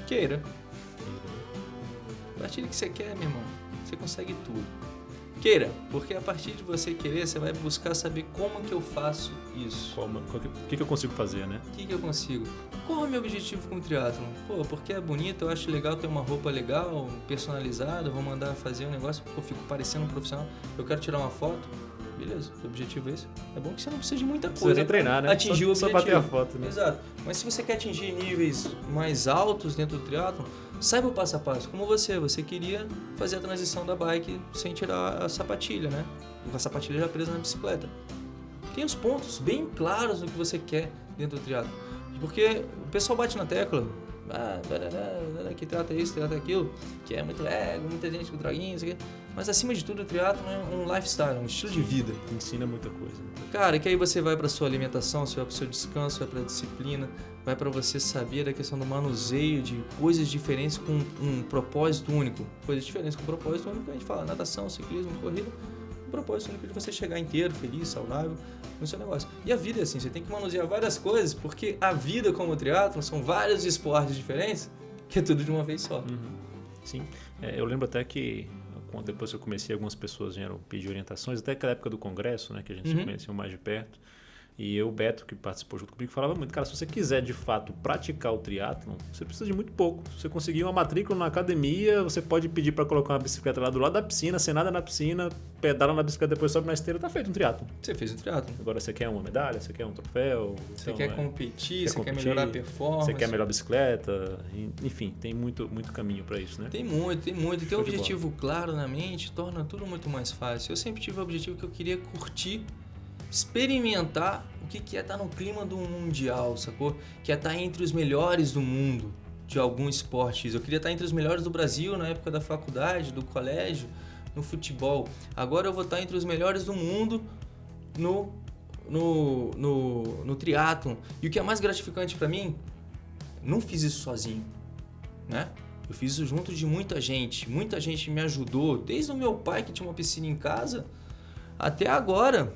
Queira. A partir do que você quer, meu irmão, você consegue tudo. Queira, porque a partir de você querer, você vai buscar saber como que eu faço isso. Como, o que, que eu consigo fazer, né? O que, que eu consigo? Qual é o meu objetivo com o triatlon? Pô, porque é bonito, eu acho legal ter uma roupa legal, personalizada, vou mandar fazer um negócio, pô, fico parecendo um profissional, eu quero tirar uma foto beleza, o objetivo é esse. É bom que você não precisa de muita coisa. Precisa treinar, né? Atingir só, o objetivo. Só bater a foto, né? Exato. Mas se você quer atingir níveis mais altos dentro do triatlo, saiba o passo a passo. Como você, você queria fazer a transição da bike sem tirar a sapatilha, né? Com a sapatilha já presa na bicicleta. Tem os pontos bem claros do que você quer dentro do triatlo. Porque o pessoal bate na tecla, ah, que trata isso, trata aquilo, que é muito ego, muita gente com droguinha, isso aqui. Mas acima de tudo, o triatlo é um lifestyle, um estilo de vida. Ensina muita coisa. Cara, que aí você vai para sua alimentação, você vai para o seu descanso, vai para a disciplina, vai para você saber da questão do manuseio de coisas diferentes com um propósito único. Coisas diferentes com um propósito único, a gente fala natação, ciclismo, corrida propósito único de você chegar inteiro, feliz, saudável no seu negócio. E a vida é assim, você tem que manusear várias coisas, porque a vida como o triatlo são vários esportes diferentes, que é tudo de uma vez só. Uhum. Sim, é, eu lembro até que depois que eu comecei, algumas pessoas vieram pedir orientações, até aquela época do congresso, né, que a gente uhum. se conheceu mais de perto. E eu, Beto, que participou junto comigo, falava muito, cara, se você quiser de fato praticar o triatlon, você precisa de muito pouco. Se você conseguir uma matrícula na academia, você pode pedir para colocar uma bicicleta lá do lado da piscina, sem nada na piscina, pedala na bicicleta, depois sobe na esteira, tá feito um triatlon. Você fez um triatlon. Agora você quer uma medalha, você quer um troféu. Você então, quer é, competir, quer você competir, quer melhorar a performance. Você quer melhor bicicleta, enfim, tem muito, muito caminho para isso, né? Tem muito, tem muito. E ter um objetivo claro na mente torna tudo muito mais fácil. Eu sempre tive o objetivo que eu queria curtir, experimentar o que é estar no clima do mundial, sacou? Que é estar entre os melhores do mundo de algum esporte. Eu queria estar entre os melhores do Brasil na época da faculdade, do colégio, no futebol. Agora eu vou estar entre os melhores do mundo no no, no, no triatlon. E o que é mais gratificante para mim, não fiz isso sozinho, né? Eu fiz isso junto de muita gente. Muita gente me ajudou, desde o meu pai que tinha uma piscina em casa, até agora.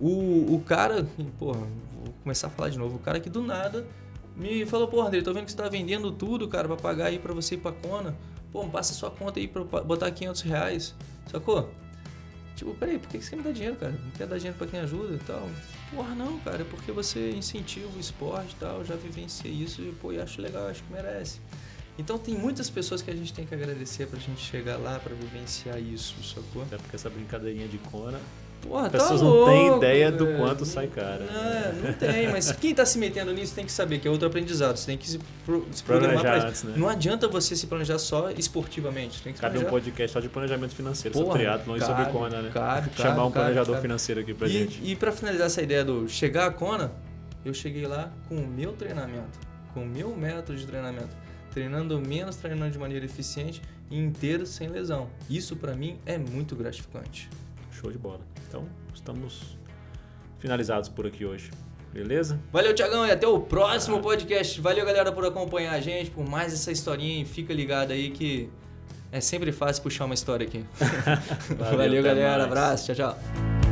O, o cara, <laughs> porra, vou começar a falar de novo. O cara que do nada me falou: Pô, André, tô vendo que você tá vendendo tudo, cara, pra pagar aí pra você ir pra Kona. Pô, passa sua conta aí pra botar 500 reais. Sacou? Tipo, peraí, por que você quer me dar dinheiro, cara? Não quer dar dinheiro pra quem ajuda e tal? Porra, não, cara, é porque você incentiva o esporte e tal. Já vivenciei isso e, pô, eu acho legal, acho que merece. Então tem muitas pessoas que a gente tem que agradecer pra gente chegar lá pra vivenciar isso, sacou? Até porque essa brincadeirinha de Kona, Porra, as pessoas tá não louco, têm ideia do quanto sai cara. Não, não tem, mas quem tá se metendo nisso tem que saber que é outro aprendizado. Você tem que se, pro, se programar antes, isso. né? Não adianta você se planejar só esportivamente. Tem Cabe um podcast só de planejamento financeiro Porra, sobre triatlon e sobre Kona, né? cabe, cabe, Chamar um cabe, planejador cabe. financeiro aqui pra gente. E, e para finalizar essa ideia do chegar à Kona, eu cheguei lá com o meu treinamento, com o meu método de treinamento, treinando menos, treinando de maneira eficiente e inteiro sem lesão. Isso pra mim é muito gratificante. Show de bola. Então, estamos finalizados por aqui hoje. Beleza? Valeu, Tiagão, e até o próximo podcast. Valeu, galera, por acompanhar a gente, por mais essa historinha. E fica ligado aí que é sempre fácil puxar uma história aqui. <laughs> Valeu, até galera. mais. Abraço. Tchau, tchau.